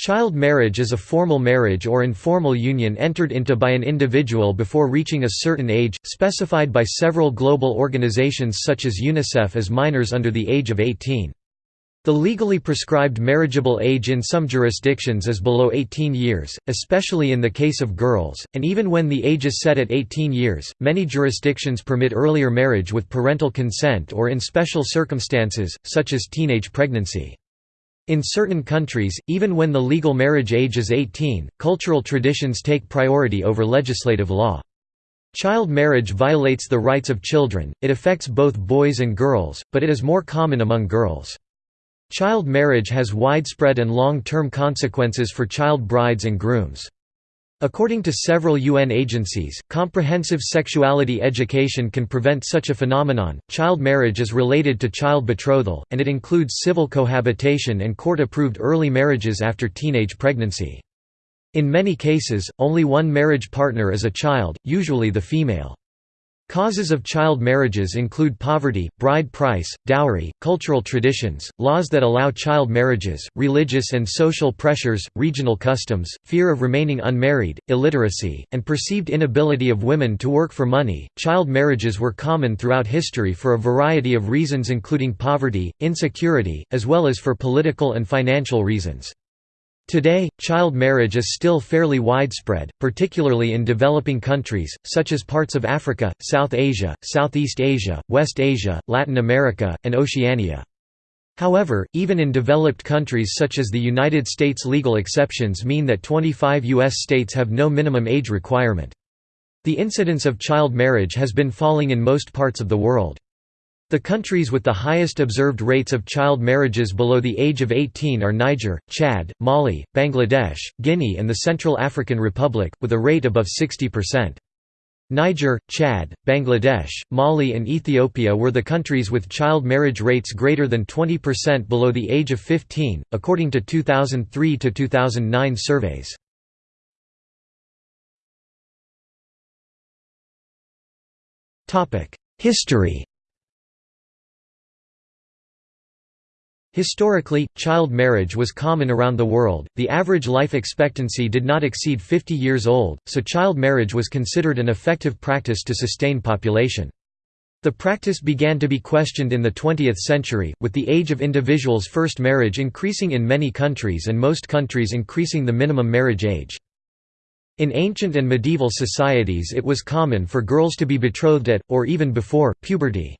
Child marriage is a formal marriage or informal union entered into by an individual before reaching a certain age, specified by several global organizations such as UNICEF as minors under the age of 18. The legally prescribed marriageable age in some jurisdictions is below 18 years, especially in the case of girls, and even when the age is set at 18 years, many jurisdictions permit earlier marriage with parental consent or in special circumstances, such as teenage pregnancy. In certain countries, even when the legal marriage age is 18, cultural traditions take priority over legislative law. Child marriage violates the rights of children, it affects both boys and girls, but it is more common among girls. Child marriage has widespread and long-term consequences for child brides and grooms. According to several UN agencies, comprehensive sexuality education can prevent such a phenomenon. Child marriage is related to child betrothal, and it includes civil cohabitation and court approved early marriages after teenage pregnancy. In many cases, only one marriage partner is a child, usually the female. Causes of child marriages include poverty, bride price, dowry, cultural traditions, laws that allow child marriages, religious and social pressures, regional customs, fear of remaining unmarried, illiteracy, and perceived inability of women to work for money. Child marriages were common throughout history for a variety of reasons, including poverty, insecurity, as well as for political and financial reasons. Today, child marriage is still fairly widespread, particularly in developing countries, such as parts of Africa, South Asia, Southeast Asia, West Asia, Latin America, and Oceania. However, even in developed countries such as the United States legal exceptions mean that 25 U.S. states have no minimum age requirement. The incidence of child marriage has been falling in most parts of the world. The countries with the highest observed rates of child marriages below the age of 18 are Niger, Chad, Mali, Bangladesh, Guinea and the Central African Republic, with a rate above 60%. Niger, Chad, Bangladesh, Mali and Ethiopia were the countries with child marriage rates greater than 20% below the age of 15, according to 2003–2009 surveys. History Historically, child marriage was common around the world, the average life expectancy did not exceed 50 years old, so child marriage was considered an effective practice to sustain population. The practice began to be questioned in the 20th century, with the age of individuals' first marriage increasing in many countries and most countries increasing the minimum marriage age. In ancient and medieval societies it was common for girls to be betrothed at, or even before, puberty.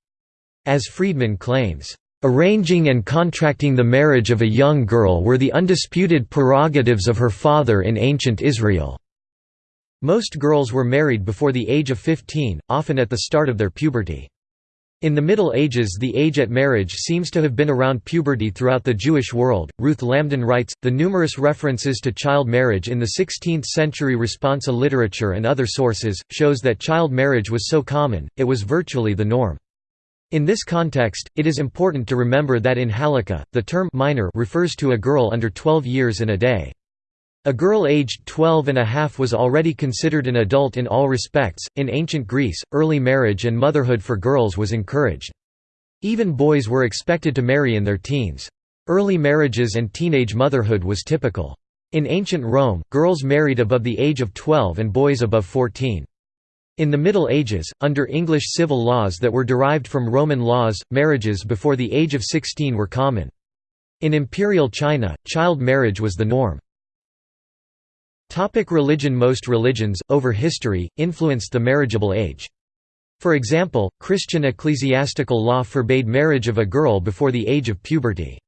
As Friedman claims, Arranging and contracting the marriage of a young girl were the undisputed prerogatives of her father in ancient Israel. Most girls were married before the age of 15, often at the start of their puberty. In the Middle Ages, the age at marriage seems to have been around puberty throughout the Jewish world. Ruth Lamdan writes The numerous references to child marriage in the 16th century responsa literature and other sources shows that child marriage was so common, it was virtually the norm. In this context, it is important to remember that in Halakha, the term minor refers to a girl under 12 years and a day. A girl aged 12 and a half was already considered an adult in all respects. In ancient Greece, early marriage and motherhood for girls was encouraged. Even boys were expected to marry in their teens. Early marriages and teenage motherhood was typical. In ancient Rome, girls married above the age of 12 and boys above 14. In the Middle Ages, under English civil laws that were derived from Roman laws, marriages before the age of 16 were common. In Imperial China, child marriage was the norm. Topic religion Most religions, over history, influenced the marriageable age. For example, Christian ecclesiastical law forbade marriage of a girl before the age of puberty.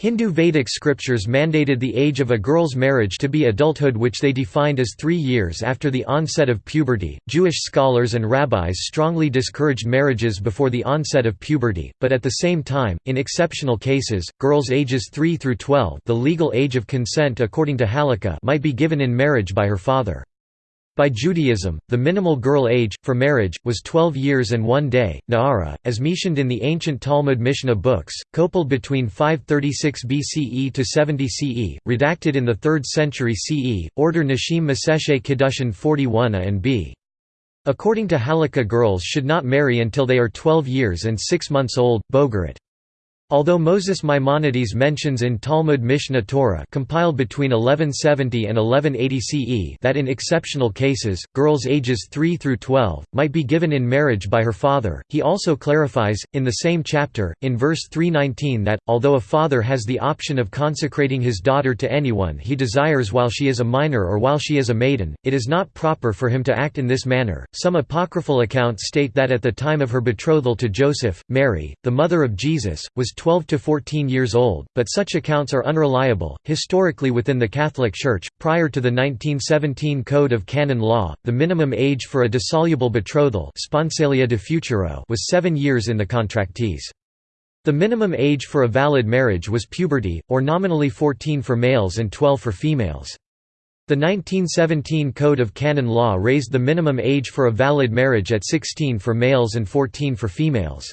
Hindu Vedic scriptures mandated the age of a girl's marriage to be adulthood, which they defined as three years after the onset of puberty. Jewish scholars and rabbis strongly discouraged marriages before the onset of puberty, but at the same time, in exceptional cases, girls ages 3 through 12, the legal age of consent according to Halakha, might be given in marriage by her father. By Judaism, the minimal girl age, for marriage, was 12 years and one day. Na'ara, as mentioned in the ancient Talmud Mishnah books, coupled between 536 BCE to 70 CE, redacted in the 3rd century CE, order Nashim Masechet Kiddushin 41 A and B. According to Halakha girls should not marry until they are 12 years and 6 months old, Bogeret. Although Moses Maimonides mentions in Talmud Mishnah Torah compiled between 1170 and 1180 CE that in exceptional cases, girls ages 3 through 12, might be given in marriage by her father, he also clarifies, in the same chapter, in verse 319 that, although a father has the option of consecrating his daughter to anyone he desires while she is a minor or while she is a maiden, it is not proper for him to act in this manner. Some apocryphal accounts state that at the time of her betrothal to Joseph, Mary, the mother of Jesus, was 12 to 14 years old, but such accounts are unreliable. Historically, within the Catholic Church, prior to the 1917 Code of Canon Law, the minimum age for a dissoluble betrothal sponsalia de futuro was seven years in the contractees. The minimum age for a valid marriage was puberty, or nominally 14 for males and 12 for females. The 1917 Code of Canon Law raised the minimum age for a valid marriage at 16 for males and 14 for females.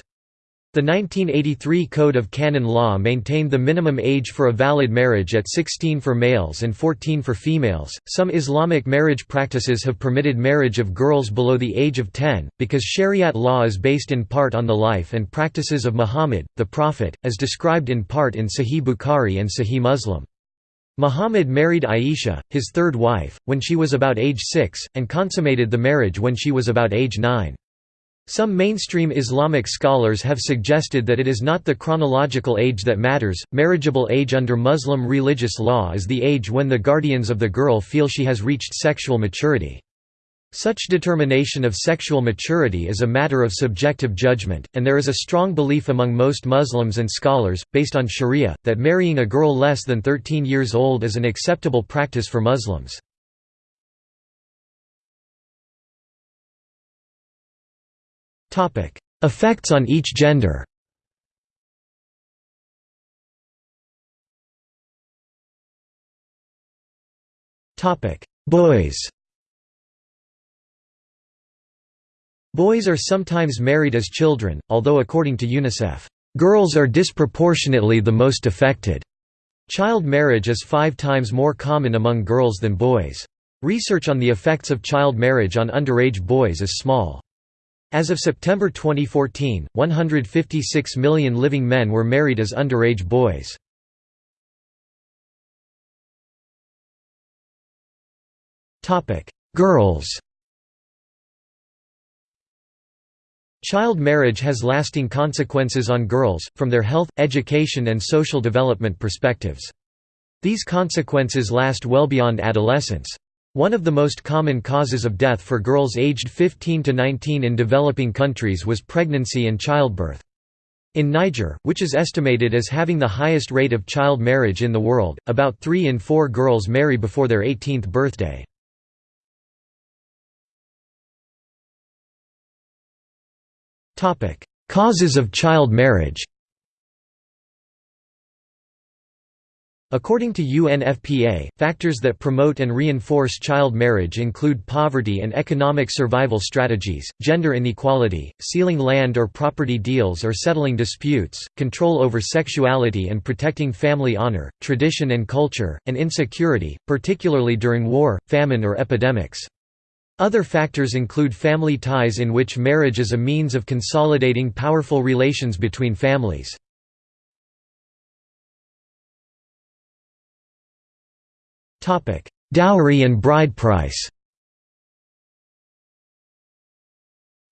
The 1983 Code of Canon Law maintained the minimum age for a valid marriage at 16 for males and 14 for females. Some Islamic marriage practices have permitted marriage of girls below the age of 10, because Shariat law is based in part on the life and practices of Muhammad, the Prophet, as described in part in Sahih Bukhari and Sahih Muslim. Muhammad married Aisha, his third wife, when she was about age 6, and consummated the marriage when she was about age 9. Some mainstream Islamic scholars have suggested that it is not the chronological age that matters. Marriageable age under Muslim religious law is the age when the guardians of the girl feel she has reached sexual maturity. Such determination of sexual maturity is a matter of subjective judgment, and there is a strong belief among most Muslims and scholars, based on sharia, that marrying a girl less than 13 years old is an acceptable practice for Muslims. Effects on each gender Boys Boys are sometimes married as children, although according to UNICEF, "...girls are disproportionately the most affected." Child marriage is five times more common among girls than boys. Research on the effects of child marriage on underage boys is small. As of September 2014, 156 million living men were married as underage boys. Girls Child marriage has lasting consequences on girls, from their health, education and social development perspectives. These consequences last well beyond adolescence. One of the most common causes of death for girls aged 15 to 19 in developing countries was pregnancy and childbirth. In Niger, which is estimated as having the highest rate of child marriage in the world, about 3 in 4 girls marry before their 18th birthday. Causes of child marriage According to UNFPA, factors that promote and reinforce child marriage include poverty and economic survival strategies, gender inequality, sealing land or property deals or settling disputes, control over sexuality and protecting family honor, tradition and culture, and insecurity, particularly during war, famine or epidemics. Other factors include family ties in which marriage is a means of consolidating powerful relations between families. Dowry and bride price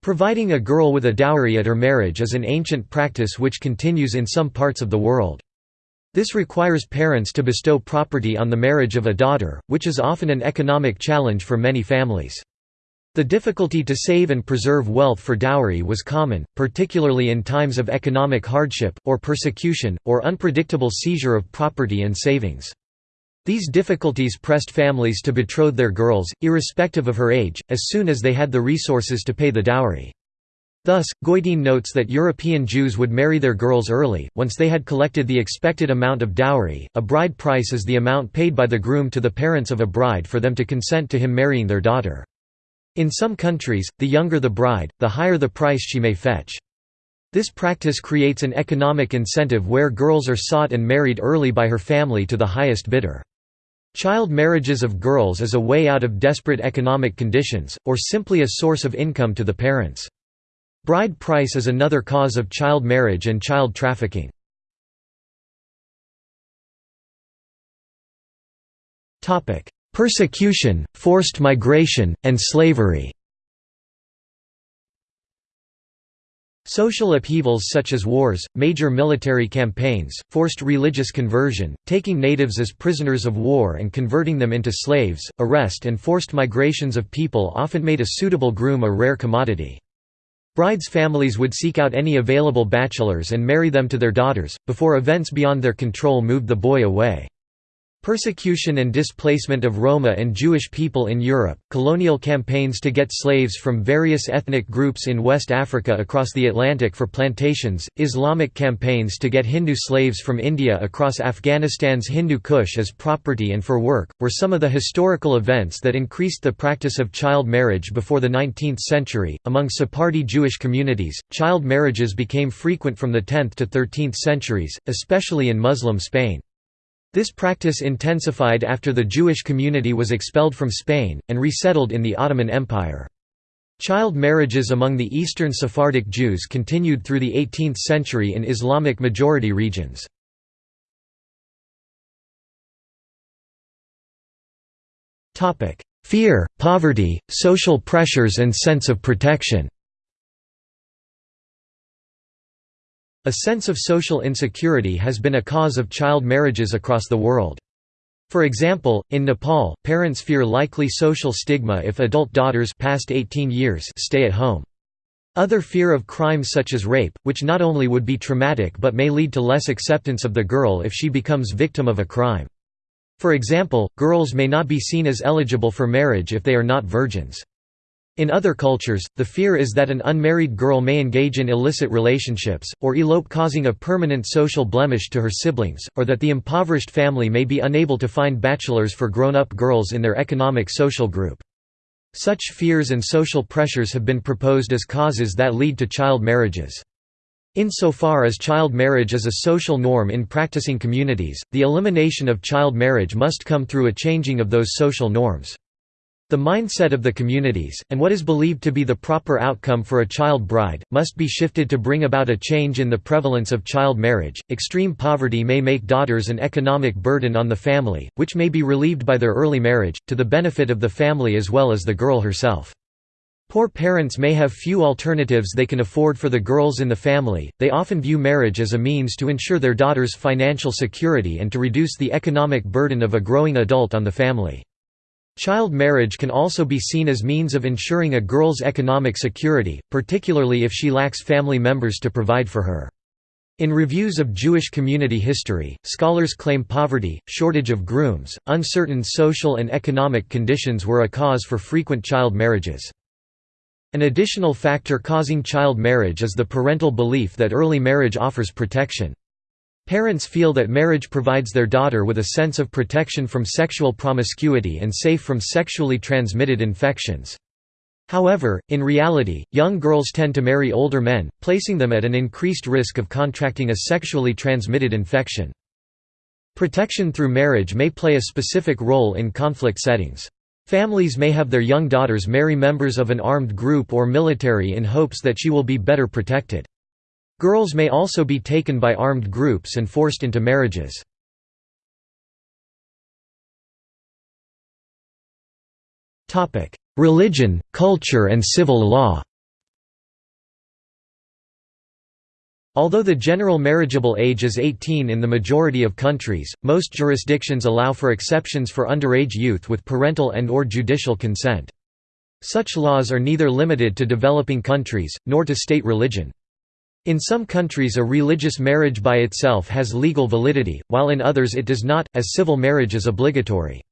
Providing a girl with a dowry at her marriage is an ancient practice which continues in some parts of the world. This requires parents to bestow property on the marriage of a daughter, which is often an economic challenge for many families. The difficulty to save and preserve wealth for dowry was common, particularly in times of economic hardship, or persecution, or unpredictable seizure of property and savings. These difficulties pressed families to betroth their girls, irrespective of her age, as soon as they had the resources to pay the dowry. Thus, Goitein notes that European Jews would marry their girls early, once they had collected the expected amount of dowry. A bride price is the amount paid by the groom to the parents of a bride for them to consent to him marrying their daughter. In some countries, the younger the bride, the higher the price she may fetch. This practice creates an economic incentive where girls are sought and married early by her family to the highest bidder. Child marriages of girls is a way out of desperate economic conditions, or simply a source of income to the parents. Bride price is another cause of child marriage and child trafficking. Persecution, forced migration, and slavery Social upheavals such as wars, major military campaigns, forced religious conversion, taking natives as prisoners of war and converting them into slaves, arrest and forced migrations of people often made a suitable groom a rare commodity. Brides' families would seek out any available bachelors and marry them to their daughters, before events beyond their control moved the boy away. Persecution and displacement of Roma and Jewish people in Europe, colonial campaigns to get slaves from various ethnic groups in West Africa across the Atlantic for plantations, Islamic campaigns to get Hindu slaves from India across Afghanistan's Hindu Kush as property and for work, were some of the historical events that increased the practice of child marriage before the 19th century. Among Sephardi Jewish communities, child marriages became frequent from the 10th to 13th centuries, especially in Muslim Spain. This practice intensified after the Jewish community was expelled from Spain, and resettled in the Ottoman Empire. Child marriages among the Eastern Sephardic Jews continued through the 18th century in Islamic majority regions. Fear, poverty, social pressures and sense of protection A sense of social insecurity has been a cause of child marriages across the world. For example, in Nepal, parents fear likely social stigma if adult daughters past 18 years stay at home. Other fear of crimes such as rape, which not only would be traumatic but may lead to less acceptance of the girl if she becomes victim of a crime. For example, girls may not be seen as eligible for marriage if they are not virgins. In other cultures, the fear is that an unmarried girl may engage in illicit relationships, or elope causing a permanent social blemish to her siblings, or that the impoverished family may be unable to find bachelors for grown-up girls in their economic social group. Such fears and social pressures have been proposed as causes that lead to child marriages. Insofar as child marriage is a social norm in practicing communities, the elimination of child marriage must come through a changing of those social norms. The mindset of the communities, and what is believed to be the proper outcome for a child bride, must be shifted to bring about a change in the prevalence of child marriage. Extreme poverty may make daughters an economic burden on the family, which may be relieved by their early marriage, to the benefit of the family as well as the girl herself. Poor parents may have few alternatives they can afford for the girls in the family, they often view marriage as a means to ensure their daughter's financial security and to reduce the economic burden of a growing adult on the family. Child marriage can also be seen as means of ensuring a girl's economic security, particularly if she lacks family members to provide for her. In reviews of Jewish community history, scholars claim poverty, shortage of grooms, uncertain social and economic conditions were a cause for frequent child marriages. An additional factor causing child marriage is the parental belief that early marriage offers protection. Parents feel that marriage provides their daughter with a sense of protection from sexual promiscuity and safe from sexually transmitted infections. However, in reality, young girls tend to marry older men, placing them at an increased risk of contracting a sexually transmitted infection. Protection through marriage may play a specific role in conflict settings. Families may have their young daughters marry members of an armed group or military in hopes that she will be better protected. Girls may also be taken by armed groups and forced into marriages. Religion, culture and civil law Although the general marriageable age is 18 in the majority of countries, most jurisdictions allow for exceptions for underage youth with parental and or judicial consent. Such laws are neither limited to developing countries, nor to state religion. In some countries a religious marriage by itself has legal validity, while in others it does not, as civil marriage is obligatory.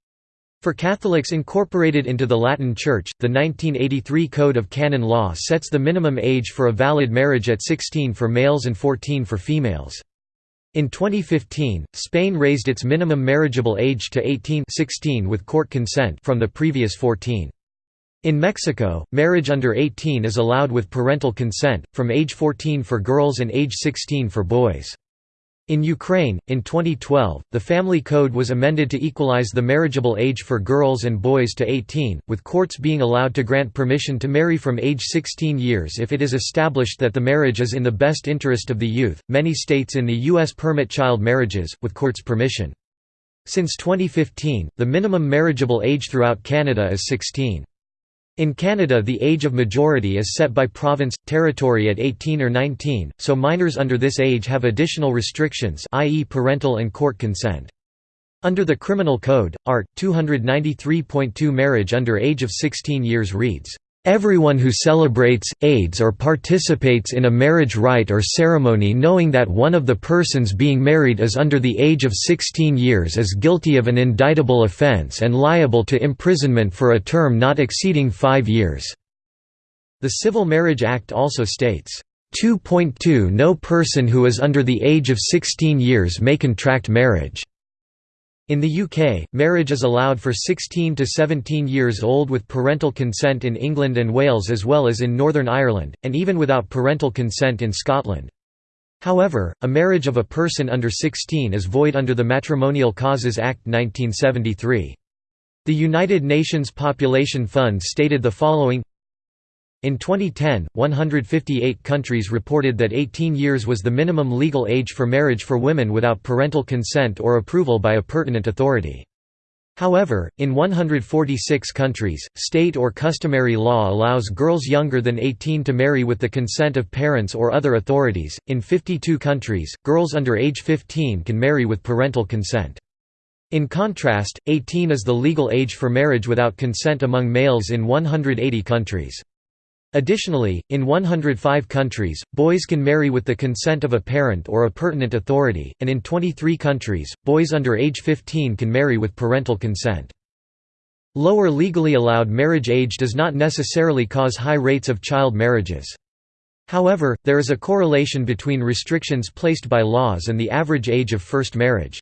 For Catholics incorporated into the Latin Church, the 1983 Code of Canon Law sets the minimum age for a valid marriage at 16 for males and 14 for females. In 2015, Spain raised its minimum marriageable age to 18 16 with court consent from the previous 14. In Mexico, marriage under 18 is allowed with parental consent, from age 14 for girls and age 16 for boys. In Ukraine, in 2012, the Family Code was amended to equalize the marriageable age for girls and boys to 18, with courts being allowed to grant permission to marry from age 16 years if it is established that the marriage is in the best interest of the youth. Many states in the U.S. permit child marriages, with court's permission. Since 2015, the minimum marriageable age throughout Canada is 16. In Canada the age of majority is set by province, territory at 18 or 19, so minors under this age have additional restrictions i.e. parental and court consent. Under the Criminal Code, Art. 293.2 marriage under age of 16 years reads, Everyone who celebrates, aids or participates in a marriage rite or ceremony knowing that one of the persons being married is under the age of 16 years is guilty of an indictable offence and liable to imprisonment for a term not exceeding five years." The Civil Marriage Act also states, 2.2 No person who is under the age of 16 years may contract marriage. In the UK, marriage is allowed for 16 to 17 years old with parental consent in England and Wales as well as in Northern Ireland, and even without parental consent in Scotland. However, a marriage of a person under 16 is void under the Matrimonial Causes Act 1973. The United Nations Population Fund stated the following in 2010, 158 countries reported that 18 years was the minimum legal age for marriage for women without parental consent or approval by a pertinent authority. However, in 146 countries, state or customary law allows girls younger than 18 to marry with the consent of parents or other authorities. In 52 countries, girls under age 15 can marry with parental consent. In contrast, 18 is the legal age for marriage without consent among males in 180 countries. Additionally, in 105 countries, boys can marry with the consent of a parent or a pertinent authority, and in 23 countries, boys under age 15 can marry with parental consent. Lower legally allowed marriage age does not necessarily cause high rates of child marriages. However, there is a correlation between restrictions placed by laws and the average age of first marriage.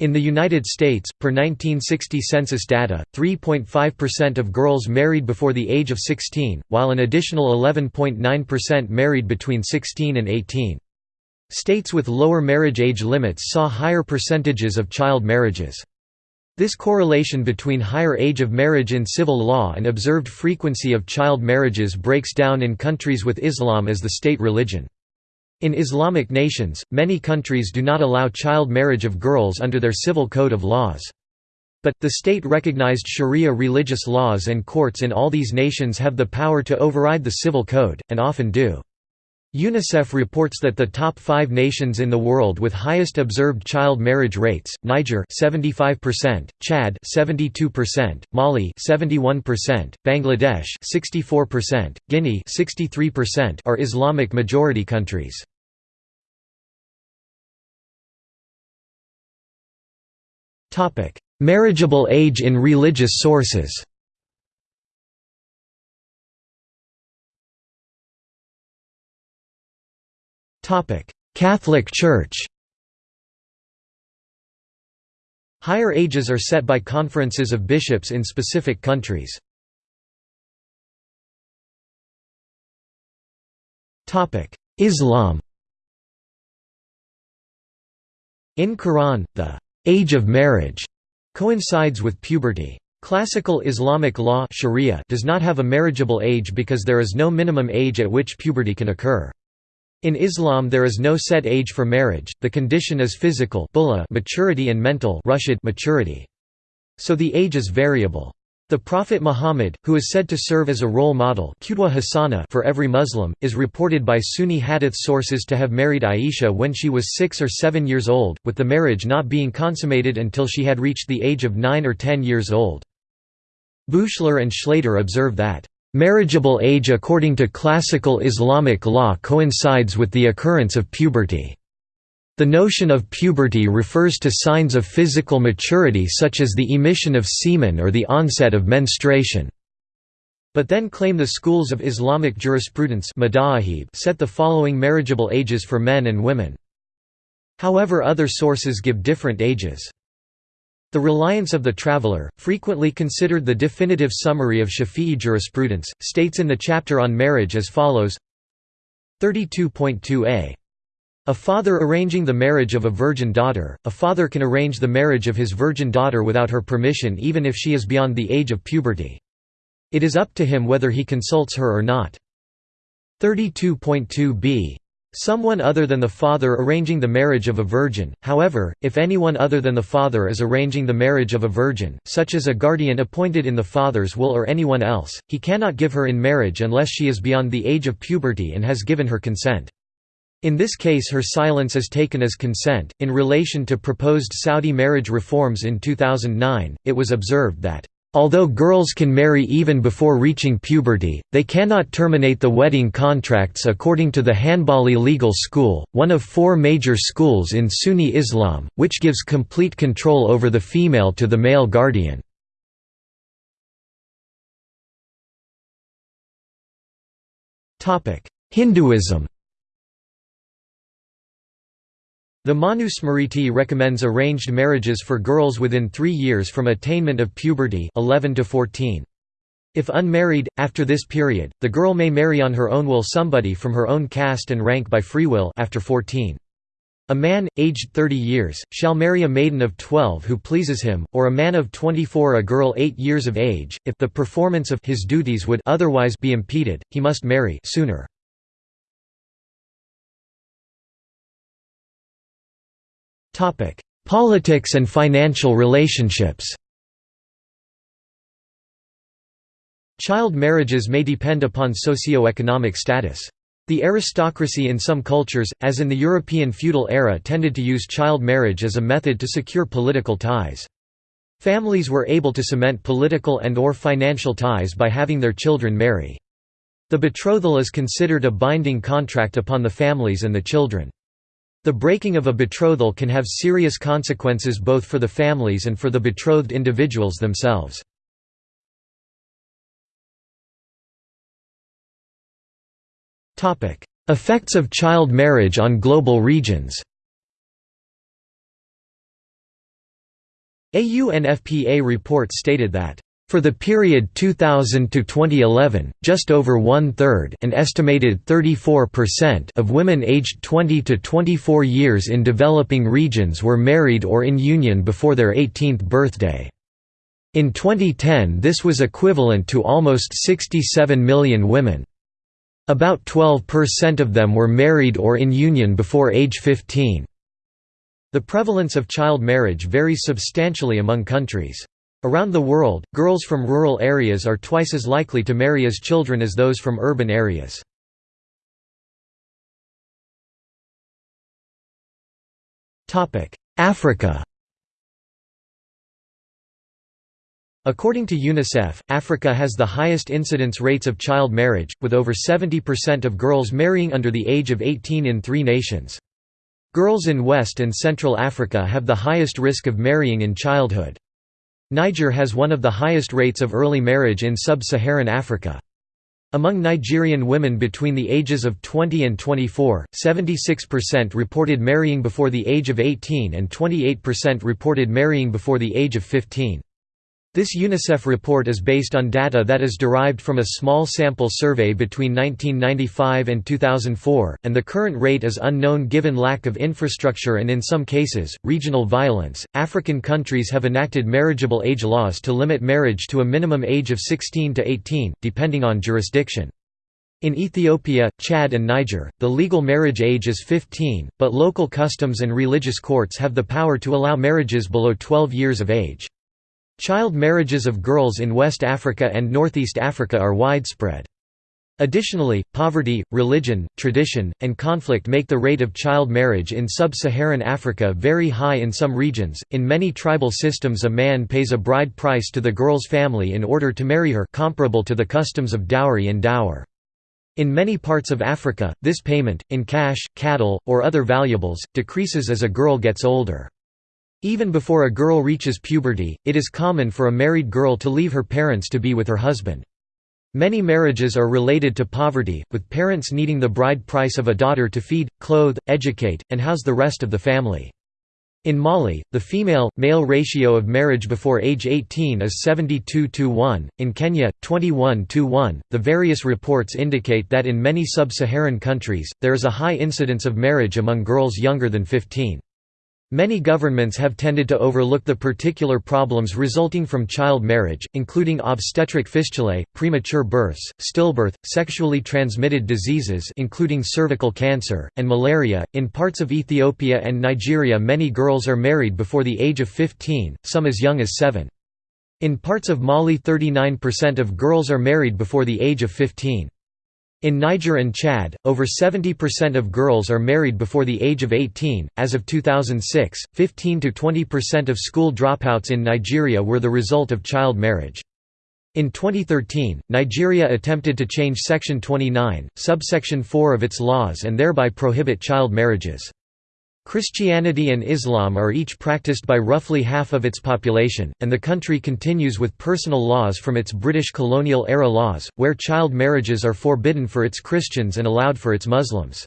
In the United States, per 1960 census data, 3.5% of girls married before the age of 16, while an additional 11.9% married between 16 and 18. States with lower marriage age limits saw higher percentages of child marriages. This correlation between higher age of marriage in civil law and observed frequency of child marriages breaks down in countries with Islam as the state religion. In Islamic nations, many countries do not allow child marriage of girls under their civil code of laws. But, the state-recognized sharia religious laws and courts in all these nations have the power to override the civil code, and often do. UNICEF reports that the top 5 nations in the world with highest observed child marriage rates, Niger 75%, Chad 72%, Mali 71%, Bangladesh 64%, Guinea 63% are Islamic majority countries. Topic: Marriageable age in religious sources. Catholic Church Higher ages are set by conferences of bishops in specific countries. Islam In Quran, the age of marriage coincides with puberty. Classical Islamic law sharia does not have a marriageable age because there is no minimum age at which puberty can occur. In Islam there is no set age for marriage, the condition is physical maturity and mental maturity. So the age is variable. The Prophet Muhammad, who is said to serve as a role model for every Muslim, is reported by Sunni hadith sources to have married Aisha when she was six or seven years old, with the marriage not being consummated until she had reached the age of nine or ten years old. Buechler and Schlatter observe that Marriageable age according to classical Islamic law coincides with the occurrence of puberty. The notion of puberty refers to signs of physical maturity such as the emission of semen or the onset of menstruation. But then claim the schools of Islamic jurisprudence set the following marriageable ages for men and women. However other sources give different ages. The Reliance of the Traveller, frequently considered the definitive summary of Shafi'i jurisprudence, states in the chapter on marriage as follows 32.2a. A father arranging the marriage of a virgin daughter, a father can arrange the marriage of his virgin daughter without her permission even if she is beyond the age of puberty. It is up to him whether he consults her or not. 32.2b. Someone other than the father arranging the marriage of a virgin, however, if anyone other than the father is arranging the marriage of a virgin, such as a guardian appointed in the father's will or anyone else, he cannot give her in marriage unless she is beyond the age of puberty and has given her consent. In this case her silence is taken as consent. In relation to proposed Saudi marriage reforms in 2009, it was observed that Although girls can marry even before reaching puberty, they cannot terminate the wedding contracts according to the Hanbali Legal School, one of four major schools in Sunni Islam, which gives complete control over the female to the male guardian. Hinduism The Manusmriti recommends arranged marriages for girls within three years from attainment of puberty 11 to 14. If unmarried, after this period, the girl may marry on her own will somebody from her own caste and rank by free will after 14. A man, aged 30 years, shall marry a maiden of 12 who pleases him, or a man of 24 a girl 8 years of age, if the performance of his duties would otherwise be impeded, he must marry sooner. Politics and financial relationships Child marriages may depend upon socio-economic status. The aristocracy in some cultures, as in the European feudal era tended to use child marriage as a method to secure political ties. Families were able to cement political and or financial ties by having their children marry. The betrothal is considered a binding contract upon the families and the children. The breaking of a betrothal can have serious consequences both for the families and for the betrothed individuals themselves. Effects of child marriage on global regions A UNFPA report stated that for the period 2000 to 2011, just over one-third an estimated 34% of women aged 20 to 24 years in developing regions were married or in union before their 18th birthday. In 2010 this was equivalent to almost 67 million women. About 12% of them were married or in union before age 15. The prevalence of child marriage varies substantially among countries. Around the world, girls from rural areas are twice as likely to marry as children as those from urban areas. Africa According to UNICEF, Africa has the highest incidence rates of child marriage, with over 70% of girls marrying under the age of 18 in three nations. Girls in West and Central Africa have the highest risk of marrying in childhood. Niger has one of the highest rates of early marriage in sub-Saharan Africa. Among Nigerian women between the ages of 20 and 24, 76% reported marrying before the age of 18 and 28% reported marrying before the age of 15. This UNICEF report is based on data that is derived from a small sample survey between 1995 and 2004, and the current rate is unknown given lack of infrastructure and in some cases, regional violence. African countries have enacted marriageable age laws to limit marriage to a minimum age of 16 to 18, depending on jurisdiction. In Ethiopia, Chad and Niger, the legal marriage age is 15, but local customs and religious courts have the power to allow marriages below 12 years of age. Child marriages of girls in West Africa and Northeast Africa are widespread. Additionally, poverty, religion, tradition, and conflict make the rate of child marriage in sub-Saharan Africa very high in some regions. In many tribal systems a man pays a bride price to the girl's family in order to marry her comparable to the customs of dowry and dower. In many parts of Africa, this payment, in cash, cattle, or other valuables, decreases as a girl gets older. Even before a girl reaches puberty, it is common for a married girl to leave her parents to be with her husband. Many marriages are related to poverty, with parents needing the bride price of a daughter to feed, clothe, educate, and house the rest of the family. In Mali, the female-male ratio of marriage before age 18 is 72 to 1, in Kenya, 21 to 1. The various reports indicate that in many sub-Saharan countries, there is a high incidence of marriage among girls younger than 15. Many governments have tended to overlook the particular problems resulting from child marriage, including obstetric fistulae, premature births, stillbirth, sexually transmitted diseases including cervical cancer, and malaria. In parts of Ethiopia and Nigeria many girls are married before the age of 15, some as young as 7. In parts of Mali 39% of girls are married before the age of 15. In Niger and Chad, over 70% of girls are married before the age of 18. As of 2006, 15 to 20% of school dropouts in Nigeria were the result of child marriage. In 2013, Nigeria attempted to change Section 29, subsection 4 of its laws and thereby prohibit child marriages. Christianity and Islam are each practiced by roughly half of its population, and the country continues with personal laws from its British colonial-era laws, where child marriages are forbidden for its Christians and allowed for its Muslims.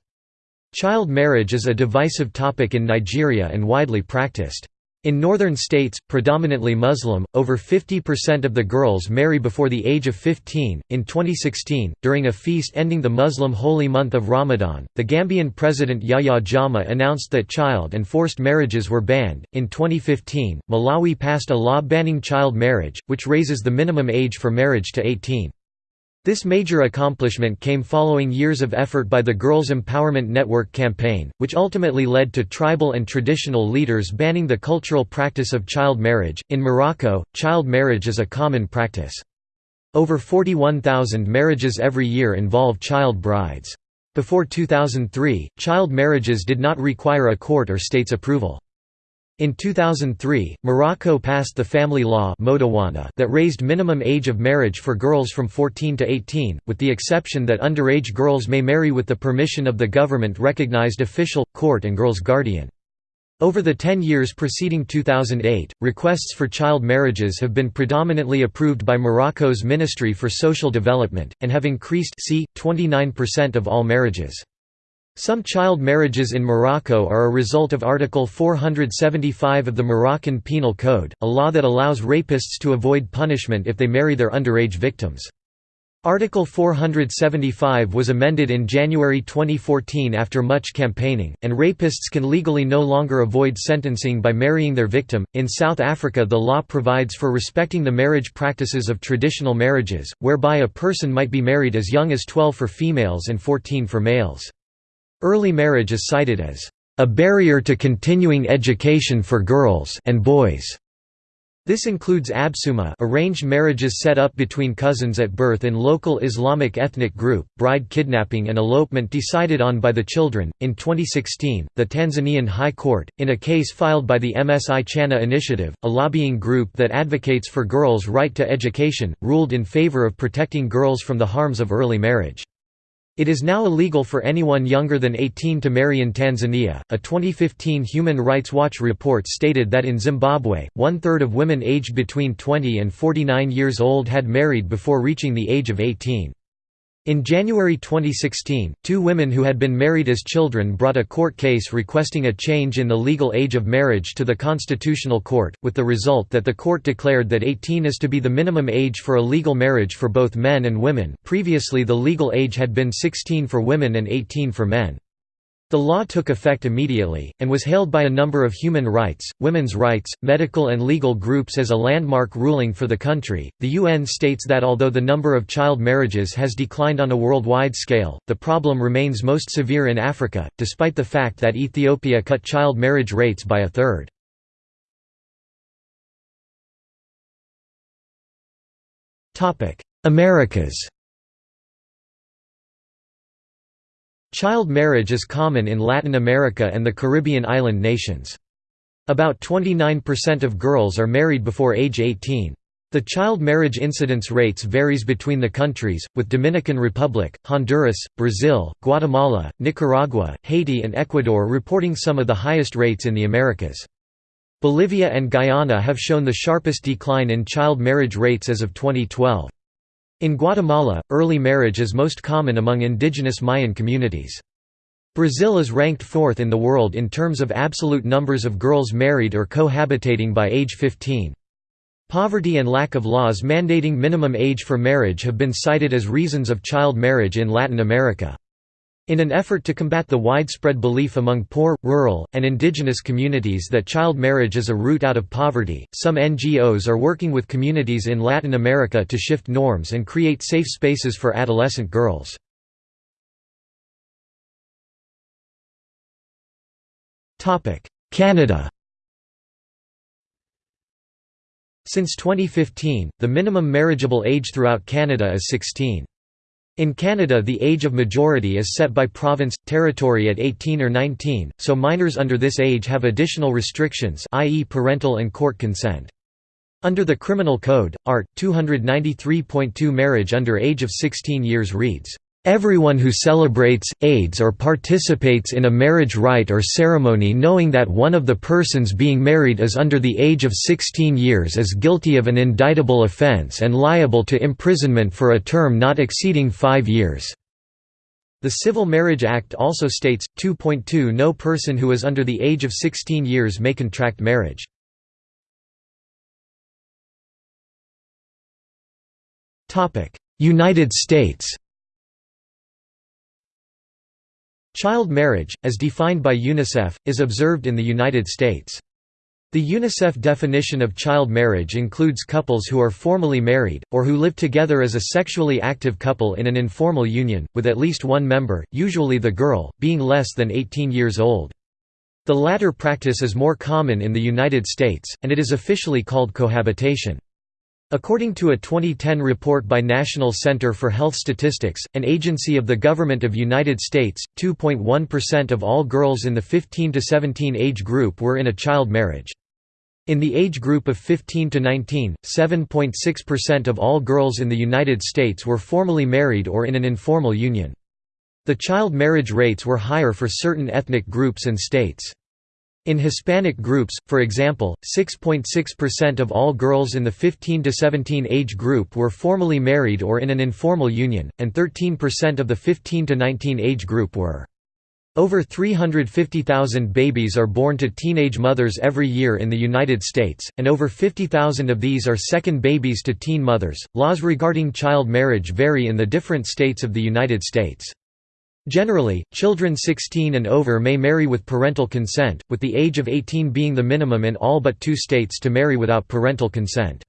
Child marriage is a divisive topic in Nigeria and widely practiced. In northern states, predominantly Muslim, over 50% of the girls marry before the age of 15. In 2016, during a feast ending the Muslim holy month of Ramadan, the Gambian president Yahya Jammeh announced that child and forced marriages were banned. In 2015, Malawi passed a law banning child marriage, which raises the minimum age for marriage to 18. This major accomplishment came following years of effort by the Girls Empowerment Network campaign, which ultimately led to tribal and traditional leaders banning the cultural practice of child marriage. In Morocco, child marriage is a common practice. Over 41,000 marriages every year involve child brides. Before 2003, child marriages did not require a court or state's approval. In 2003, Morocco passed the family law that raised minimum age of marriage for girls from 14 to 18, with the exception that underage girls may marry with the permission of the government-recognized official, court and girl's guardian. Over the 10 years preceding 2008, requests for child marriages have been predominantly approved by Morocco's Ministry for Social Development, and have increased c. 29% of all marriages. Some child marriages in Morocco are a result of Article 475 of the Moroccan Penal Code, a law that allows rapists to avoid punishment if they marry their underage victims. Article 475 was amended in January 2014 after much campaigning, and rapists can legally no longer avoid sentencing by marrying their victim. In South Africa, the law provides for respecting the marriage practices of traditional marriages, whereby a person might be married as young as 12 for females and 14 for males. Early marriage is cited as a barrier to continuing education for girls and boys. This includes absuma arranged marriages set up between cousins at birth in local Islamic ethnic group, bride kidnapping and elopement decided on by the children. In 2016, the Tanzanian High Court, in a case filed by the Msichana Initiative, a lobbying group that advocates for girls' right to education, ruled in favor of protecting girls from the harms of early marriage. It is now illegal for anyone younger than 18 to marry in Tanzania. A 2015 Human Rights Watch report stated that in Zimbabwe, one third of women aged between 20 and 49 years old had married before reaching the age of 18. In January 2016, two women who had been married as children brought a court case requesting a change in the legal age of marriage to the Constitutional Court, with the result that the court declared that 18 is to be the minimum age for a legal marriage for both men and women previously the legal age had been 16 for women and 18 for men. The law took effect immediately, and was hailed by a number of human rights, women's rights, medical and legal groups as a landmark ruling for the country. The UN states that although the number of child marriages has declined on a worldwide scale, the problem remains most severe in Africa, despite the fact that Ethiopia cut child marriage rates by a third. Americas Child marriage is common in Latin America and the Caribbean island nations. About 29% of girls are married before age 18. The child marriage incidence rates varies between the countries, with Dominican Republic, Honduras, Brazil, Guatemala, Nicaragua, Haiti and Ecuador reporting some of the highest rates in the Americas. Bolivia and Guyana have shown the sharpest decline in child marriage rates as of 2012. In Guatemala, early marriage is most common among indigenous Mayan communities. Brazil is ranked fourth in the world in terms of absolute numbers of girls married or cohabitating by age 15. Poverty and lack of laws mandating minimum age for marriage have been cited as reasons of child marriage in Latin America. In an effort to combat the widespread belief among poor, rural, and indigenous communities that child marriage is a route out of poverty, some NGOs are working with communities in Latin America to shift norms and create safe spaces for adolescent girls. Canada Since 2015, the minimum marriageable age throughout Canada is 16. In Canada the age of majority is set by province, territory at 18 or 19, so minors under this age have additional restrictions i.e. parental and court consent. Under the Criminal Code, Art. 293.2 marriage under age of 16 years reads, Everyone who celebrates, aids or participates in a marriage rite or ceremony knowing that one of the persons being married is under the age of 16 years is guilty of an indictable offence and liable to imprisonment for a term not exceeding five years." The Civil Marriage Act also states, 2.2 No person who is under the age of 16 years may contract marriage. United States Child marriage, as defined by UNICEF, is observed in the United States. The UNICEF definition of child marriage includes couples who are formally married, or who live together as a sexually active couple in an informal union, with at least one member, usually the girl, being less than 18 years old. The latter practice is more common in the United States, and it is officially called cohabitation. According to a 2010 report by National Center for Health Statistics, an agency of the Government of United States, 2.1% of all girls in the 15 to 17 age group were in a child marriage. In the age group of 15 to 19, 7.6% of all girls in the United States were formally married or in an informal union. The child marriage rates were higher for certain ethnic groups and states. In Hispanic groups, for example, 6.6% of all girls in the 15 to 17 age group were formally married or in an informal union, and 13% of the 15 to 19 age group were. Over 350,000 babies are born to teenage mothers every year in the United States, and over 50,000 of these are second babies to teen mothers. Laws regarding child marriage vary in the different states of the United States. Generally, children 16 and over may marry with parental consent, with the age of 18 being the minimum in all but two states to marry without parental consent.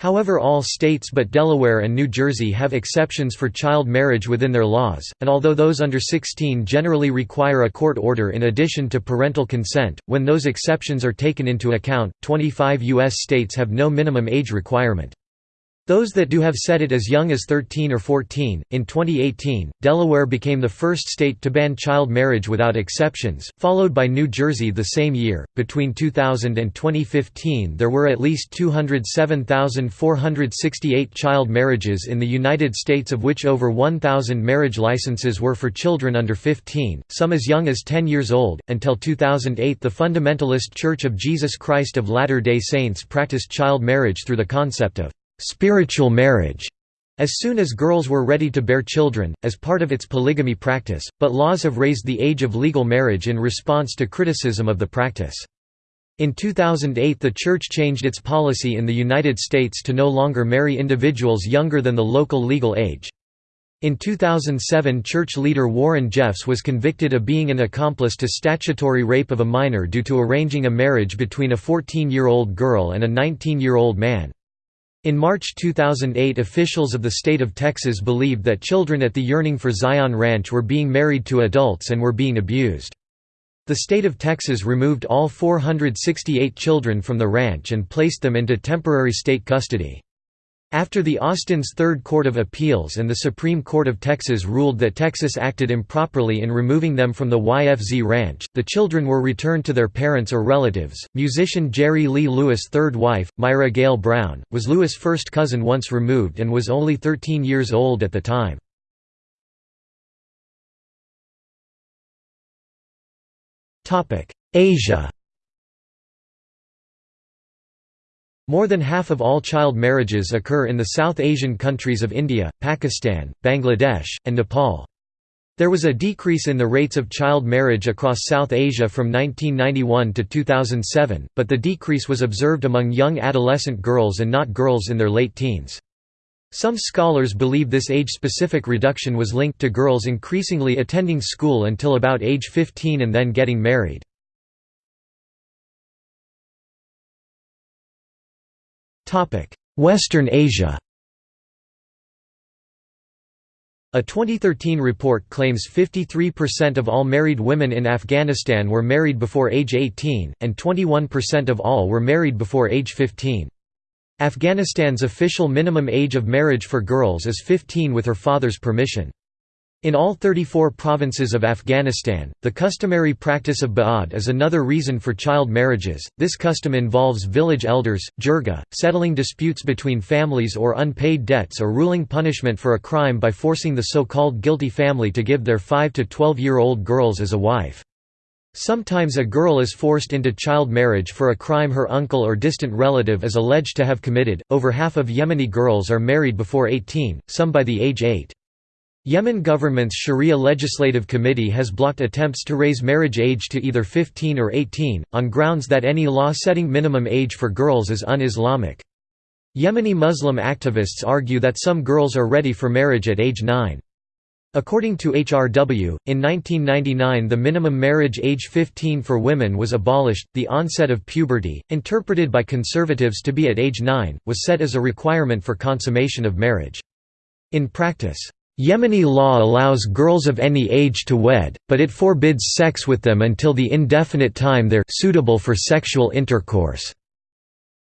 However all states but Delaware and New Jersey have exceptions for child marriage within their laws, and although those under 16 generally require a court order in addition to parental consent, when those exceptions are taken into account, 25 U.S. states have no minimum age requirement. Those that do have said it as young as 13 or 14. In 2018, Delaware became the first state to ban child marriage without exceptions, followed by New Jersey the same year. Between 2000 and 2015, there were at least 207,468 child marriages in the United States, of which over 1,000 marriage licenses were for children under 15, some as young as 10 years old. Until 2008, the Fundamentalist Church of Jesus Christ of Latter day Saints practiced child marriage through the concept of spiritual marriage as soon as girls were ready to bear children, as part of its polygamy practice, but laws have raised the age of legal marriage in response to criticism of the practice. In 2008 the Church changed its policy in the United States to no longer marry individuals younger than the local legal age. In 2007 church leader Warren Jeffs was convicted of being an accomplice to statutory rape of a minor due to arranging a marriage between a 14-year-old girl and a 19-year-old man. In March 2008 officials of the state of Texas believed that children at the Yearning for Zion Ranch were being married to adults and were being abused. The state of Texas removed all 468 children from the ranch and placed them into temporary state custody. After the Austin's Third Court of Appeals and the Supreme Court of Texas ruled that Texas acted improperly in removing them from the YFZ ranch, the children were returned to their parents or relatives. Musician Jerry Lee Lewis' third wife, Myra Gale Brown, was Lewis' first cousin once removed and was only 13 years old at the time. Asia More than half of all child marriages occur in the South Asian countries of India, Pakistan, Bangladesh, and Nepal. There was a decrease in the rates of child marriage across South Asia from 1991 to 2007, but the decrease was observed among young adolescent girls and not girls in their late teens. Some scholars believe this age-specific reduction was linked to girls increasingly attending school until about age 15 and then getting married. Western Asia A 2013 report claims 53% of all married women in Afghanistan were married before age 18, and 21% of all were married before age 15. Afghanistan's official minimum age of marriage for girls is 15 with her father's permission. In all 34 provinces of Afghanistan, the customary practice of ba'ad is another reason for child marriages. This custom involves village elders, jirga, settling disputes between families or unpaid debts or ruling punishment for a crime by forcing the so-called guilty family to give their 5 to 12-year-old girls as a wife. Sometimes a girl is forced into child marriage for a crime her uncle or distant relative is alleged to have committed. Over half of Yemeni girls are married before 18, some by the age 8. Yemen government's Sharia Legislative Committee has blocked attempts to raise marriage age to either 15 or 18, on grounds that any law setting minimum age for girls is un-Islamic. Yemeni Muslim activists argue that some girls are ready for marriage at age 9. According to HRW, in 1999 the minimum marriage age 15 for women was abolished. The onset of puberty, interpreted by conservatives to be at age 9, was set as a requirement for consummation of marriage. In practice, Yemeni law allows girls of any age to wed, but it forbids sex with them until the indefinite time they're suitable for sexual intercourse.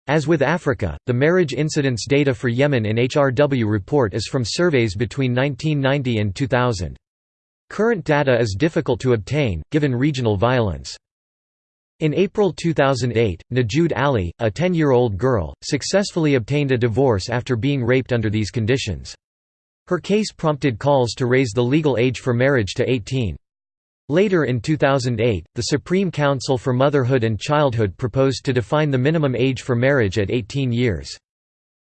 As with Africa, the marriage incidence data for Yemen in HRW report is from surveys between 1990 and 2000. Current data is difficult to obtain, given regional violence. In April 2008, Nujood Ali, a 10-year-old girl, successfully obtained a divorce after being raped under these conditions. Her case prompted calls to raise the legal age for marriage to 18. Later in 2008, the Supreme Council for Motherhood and Childhood proposed to define the minimum age for marriage at 18 years.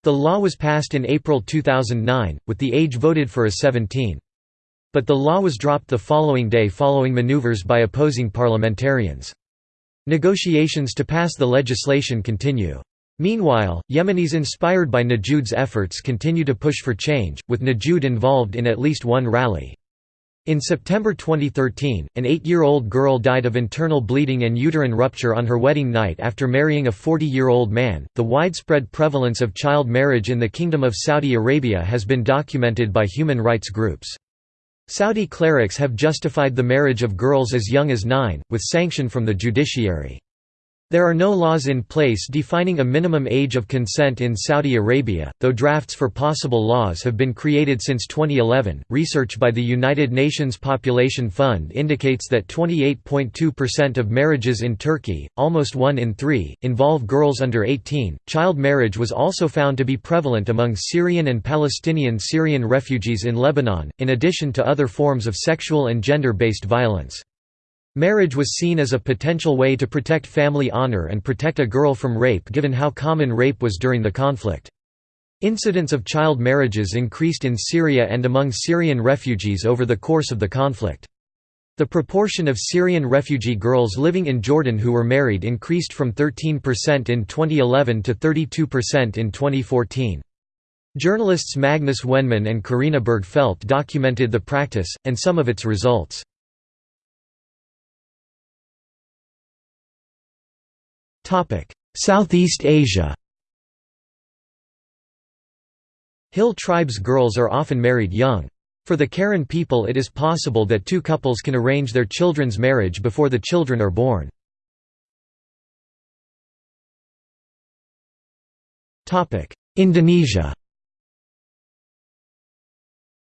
The law was passed in April 2009, with the age voted for as 17. But the law was dropped the following day following maneuvers by opposing parliamentarians. Negotiations to pass the legislation continue. Meanwhile, Yemenis inspired by Nujood's efforts continue to push for change, with Najud involved in at least one rally. In September 2013, an eight-year-old girl died of internal bleeding and uterine rupture on her wedding night after marrying a 40-year-old man. The widespread prevalence of child marriage in the Kingdom of Saudi Arabia has been documented by human rights groups. Saudi clerics have justified the marriage of girls as young as nine, with sanction from the judiciary. There are no laws in place defining a minimum age of consent in Saudi Arabia, though drafts for possible laws have been created since 2011. Research by the United Nations Population Fund indicates that 28.2% of marriages in Turkey, almost one in three, involve girls under 18. Child marriage was also found to be prevalent among Syrian and Palestinian Syrian refugees in Lebanon, in addition to other forms of sexual and gender based violence. Marriage was seen as a potential way to protect family honor and protect a girl from rape given how common rape was during the conflict. Incidents of child marriages increased in Syria and among Syrian refugees over the course of the conflict. The proportion of Syrian refugee girls living in Jordan who were married increased from 13% in 2011 to 32% in 2014. Journalists Magnus Wenman and Karina Bergfeldt documented the practice, and some of its results. Southeast Asia Hill tribes girls are often married young. For the Karen people it is possible that two couples can arrange their children's marriage before the children are born. Indonesia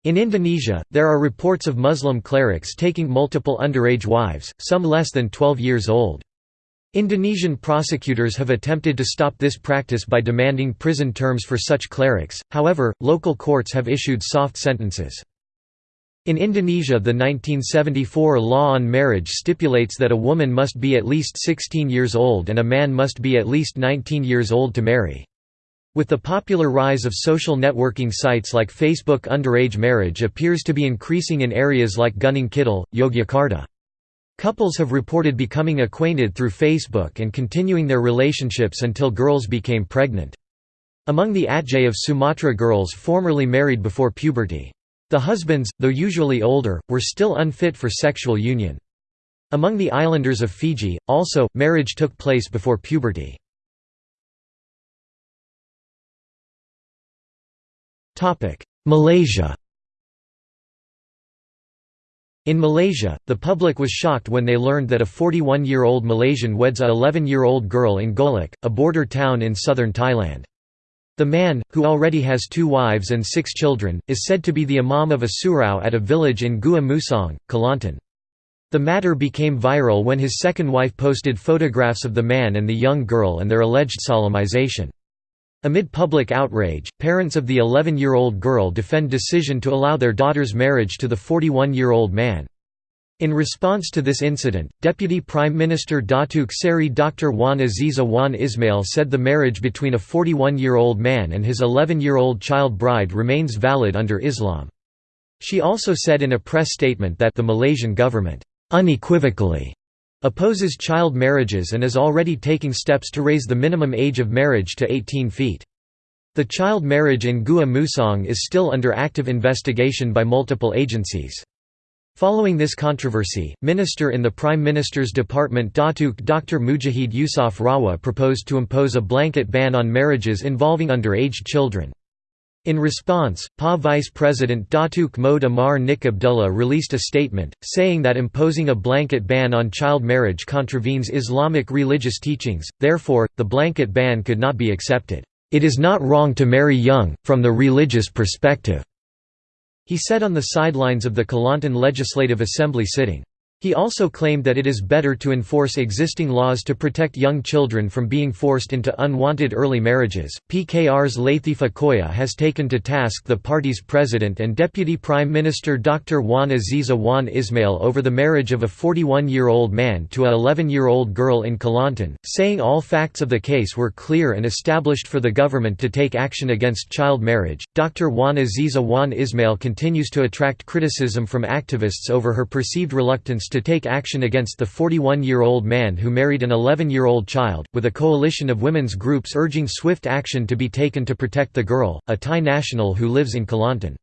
In Indonesia, there are reports of Muslim clerics taking multiple underage wives, some less than 12 years old. Indonesian prosecutors have attempted to stop this practice by demanding prison terms for such clerics, however, local courts have issued soft sentences. In Indonesia the 1974 law on marriage stipulates that a woman must be at least 16 years old and a man must be at least 19 years old to marry. With the popular rise of social networking sites like Facebook underage marriage appears to be increasing in areas like Gunung Kidul, Yogyakarta. Couples have reported becoming acquainted through Facebook and continuing their relationships until girls became pregnant. Among the Atjeh of Sumatra girls formerly married before puberty. The husbands, though usually older, were still unfit for sexual union. Among the islanders of Fiji, also, marriage took place before puberty. Malaysia In Malaysia, the public was shocked when they learned that a 41-year-old Malaysian weds a 11-year-old girl in Golok, a border town in southern Thailand. The man, who already has two wives and six children, is said to be the imam of a surau at a village in Gua Musang, Kelantan. The matter became viral when his second wife posted photographs of the man and the young girl and their alleged solemnization. Amid public outrage, parents of the 11-year-old girl defend decision to allow their daughter's marriage to the 41-year-old man. In response to this incident, Deputy Prime Minister Datuk Seri Dr. Wan Azizah Wan Ismail said the marriage between a 41-year-old man and his 11-year-old child bride remains valid under Islam. She also said in a press statement that the Malaysian government, "...unequivocally," opposes child marriages and is already taking steps to raise the minimum age of marriage to 18 feet. The child marriage in Gua Musang is still under active investigation by multiple agencies. Following this controversy, Minister in the Prime Minister's Department Datuk Dr. Mujahid Yusof Rawa proposed to impose a blanket ban on marriages involving underage children. In response, PA Vice President Datuk Mohd Amar Nik Abdullah released a statement, saying that imposing a blanket ban on child marriage contravenes Islamic religious teachings, therefore, the blanket ban could not be accepted. It is not wrong to marry young, from the religious perspective. He said on the sidelines of the Kelantan Legislative Assembly sitting. He also claimed that it is better to enforce existing laws to protect young children from being forced into unwanted early marriages. PKR's Latifah Koya has taken to task the party's president and deputy prime minister Dr. Wan Azizah Wan Ismail over the marriage of a 41 year old man to a 11 year old girl in Kelantan, saying all facts of the case were clear and established for the government to take action against child marriage. Dr. Wan Azizah Wan Ismail continues to attract criticism from activists over her perceived reluctance to take action against the 41-year-old man who married an 11-year-old child, with a coalition of women's groups urging swift action to be taken to protect the girl, a Thai national who lives in Kelantan.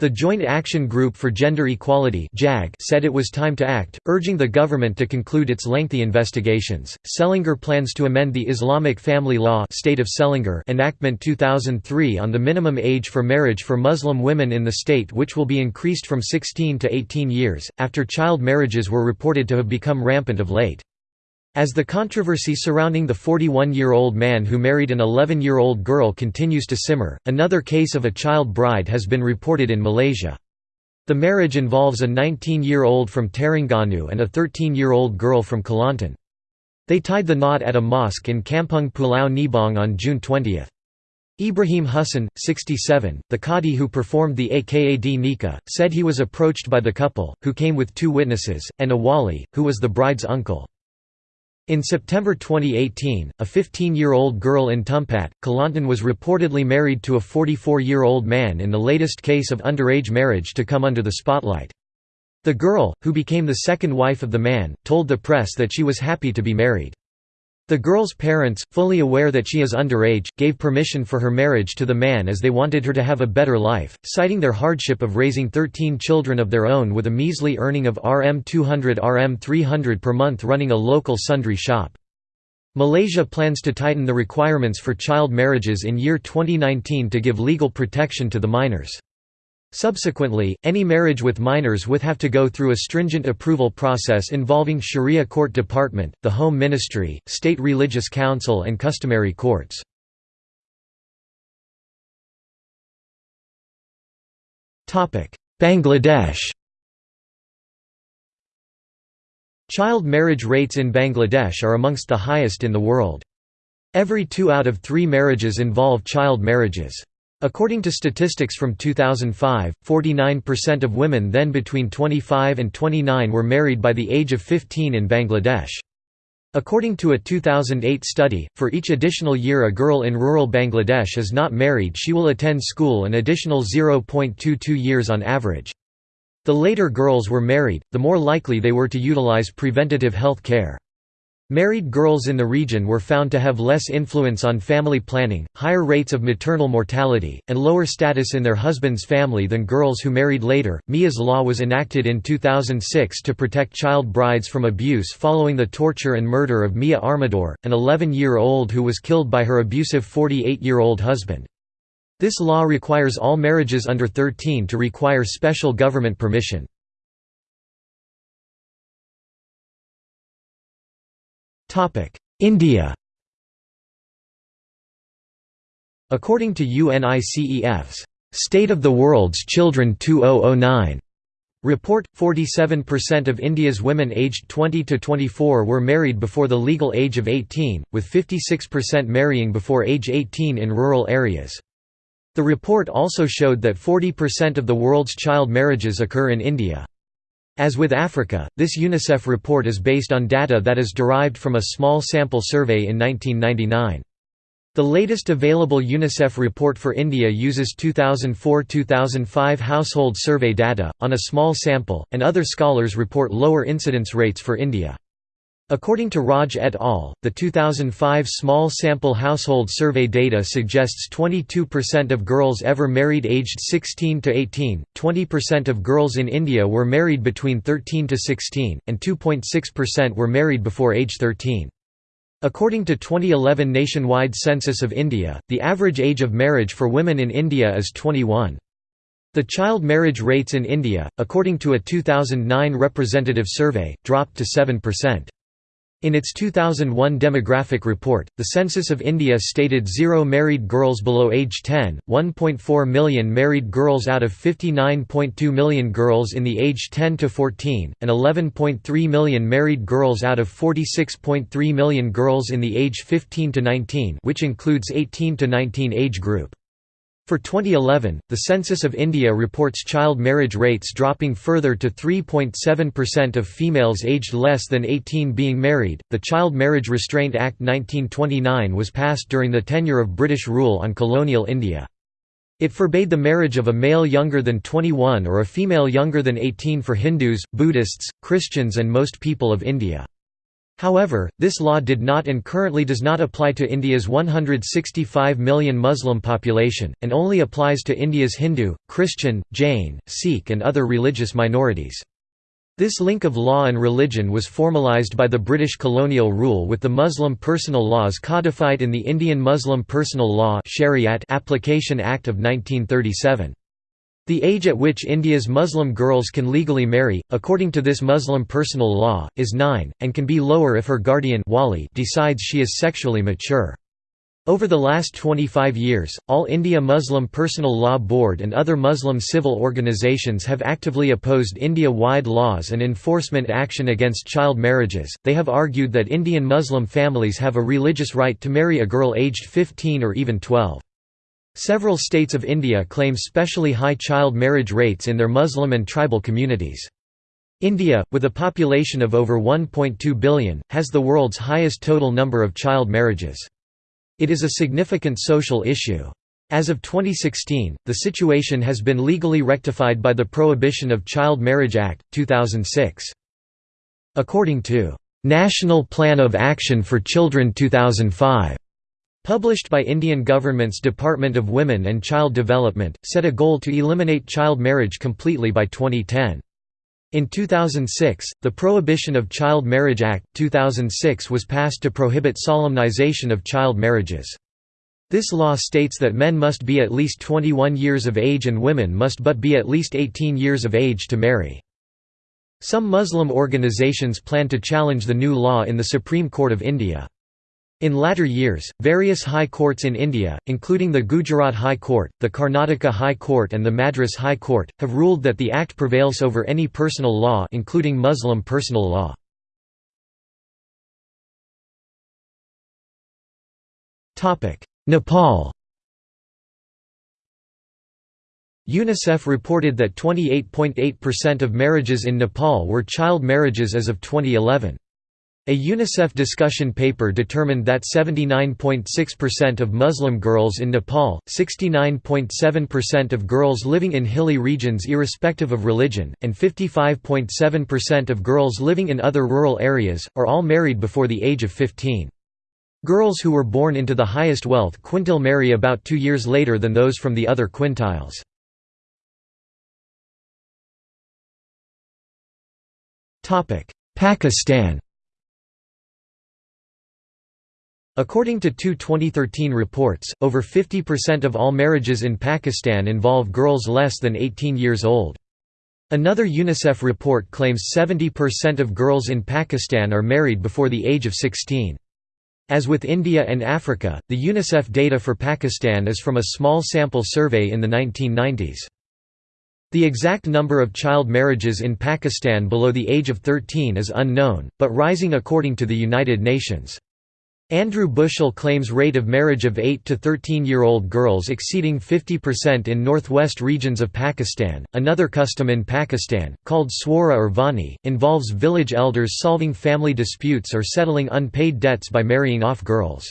The Joint Action Group for Gender Equality said it was time to act, urging the government to conclude its lengthy investigations. Selangor plans to amend the Islamic Family Law State of Selangor Enactment 2003 on the minimum age for marriage for Muslim women in the state which will be increased from 16 to 18 years, after child marriages were reported to have become rampant of late. As the controversy surrounding the 41-year-old man who married an 11-year-old girl continues to simmer, another case of a child bride has been reported in Malaysia. The marriage involves a 19-year-old from Terengganu and a 13-year-old girl from Kelantan. They tied the knot at a mosque in Kampung Pulau Nibong on June 20. Ibrahim Hussain, 67, the Qadi who performed the Akad nikah, said he was approached by the couple, who came with two witnesses, and a wali, who was the bride's uncle. In September 2018, a 15-year-old girl in Tumpat, Kelantan was reportedly married to a 44-year-old man in the latest case of underage marriage to come under the spotlight. The girl, who became the second wife of the man, told the press that she was happy to be married. The girl's parents, fully aware that she is underage, gave permission for her marriage to the man as they wanted her to have a better life, citing their hardship of raising 13 children of their own with a measly earning of Rm 200 Rm 300 per month running a local sundry shop. Malaysia plans to tighten the requirements for child marriages in year 2019 to give legal protection to the minors. Subsequently, any marriage with minors would have to go through a stringent approval process involving Sharia Court Department, the Home Ministry, State Religious Council and customary courts. Bangladesh Child marriage rates in Bangladesh are amongst the highest in the world. Every two out of three marriages involve child marriages. According to statistics from 2005, 49% of women then between 25 and 29 were married by the age of 15 in Bangladesh. According to a 2008 study, for each additional year a girl in rural Bangladesh is not married she will attend school an additional 0.22 years on average. The later girls were married, the more likely they were to utilize preventative health care. Married girls in the region were found to have less influence on family planning, higher rates of maternal mortality, and lower status in their husband's family than girls who married later. Mia's law was enacted in 2006 to protect child brides from abuse following the torture and murder of Mia Armador, an 11 year old who was killed by her abusive 48 year old husband. This law requires all marriages under 13 to require special government permission. India According to UNICEF's State of the World's Children 2009 report, 47% of India's women aged 20 to 24 were married before the legal age of 18, with 56% marrying before age 18 in rural areas. The report also showed that 40% of the world's child marriages occur in India. As with Africa, this UNICEF report is based on data that is derived from a small sample survey in 1999. The latest available UNICEF report for India uses 2004–2005 household survey data, on a small sample, and other scholars report lower incidence rates for India. According to Raj et al., the 2005 small sample household survey data suggests 22% of girls ever married aged 16 to 18, 20% of girls in India were married between 13 to 16, and 2.6% were married before age 13. According to 2011 nationwide census of India, the average age of marriage for women in India is 21. The child marriage rates in India, according to a 2009 representative survey, dropped to 7%. In its 2001 demographic report, the Census of India stated zero married girls below age 10, 1.4 million married girls out of 59.2 million girls in the age 10 to 14, and 11.3 million married girls out of 46.3 million girls in the age 15 to 19 which includes 18 to 19 age group. For 2011, the Census of India reports child marriage rates dropping further to 3.7% of females aged less than 18 being married. The Child Marriage Restraint Act 1929 was passed during the tenure of British rule on colonial India. It forbade the marriage of a male younger than 21 or a female younger than 18 for Hindus, Buddhists, Christians, and most people of India. However, this law did not and currently does not apply to India's 165 million Muslim population, and only applies to India's Hindu, Christian, Jain, Sikh and other religious minorities. This link of law and religion was formalised by the British colonial rule with the Muslim personal laws codified in the Indian Muslim Personal Law Shariat Application Act of 1937. The age at which India's Muslim girls can legally marry, according to this Muslim personal law, is 9, and can be lower if her guardian wali decides she is sexually mature. Over the last 25 years, All India Muslim Personal Law Board and other Muslim civil organizations have actively opposed India-wide laws and enforcement action against child marriages. They have argued that Indian Muslim families have a religious right to marry a girl aged 15 or even 12. Several states of India claim specially high child marriage rates in their Muslim and tribal communities. India, with a population of over 1.2 billion, has the world's highest total number of child marriages. It is a significant social issue. As of 2016, the situation has been legally rectified by the Prohibition of Child Marriage Act, 2006. According to National Plan of Action for Children 2005, published by Indian government's Department of Women and Child Development, set a goal to eliminate child marriage completely by 2010. In 2006, the Prohibition of Child Marriage Act, 2006 was passed to prohibit solemnization of child marriages. This law states that men must be at least 21 years of age and women must but be at least 18 years of age to marry. Some Muslim organizations plan to challenge the new law in the Supreme Court of India. In latter years, various high courts in India, including the Gujarat High Court, the Karnataka High Court and the Madras High Court, have ruled that the act prevails over any personal law including Muslim personal law. Nepal UNICEF reported that 28.8% of marriages in Nepal were child marriages as of 2011. A UNICEF discussion paper determined that 79.6% of Muslim girls in Nepal, 69.7% of girls living in hilly regions irrespective of religion, and 55.7% of girls living in other rural areas, are all married before the age of 15. Girls who were born into the highest wealth quintile marry about two years later than those from the other quintiles. Pakistan According to two 2013 reports, over 50% of all marriages in Pakistan involve girls less than 18 years old. Another UNICEF report claims 70% of girls in Pakistan are married before the age of 16. As with India and Africa, the UNICEF data for Pakistan is from a small sample survey in the 1990s. The exact number of child marriages in Pakistan below the age of 13 is unknown, but rising according to the United Nations. Andrew Bushell claims rate of marriage of 8 to 13-year-old girls exceeding 50% in northwest regions of Pakistan. Another custom in Pakistan, called swara or vani, involves village elders solving family disputes or settling unpaid debts by marrying off girls.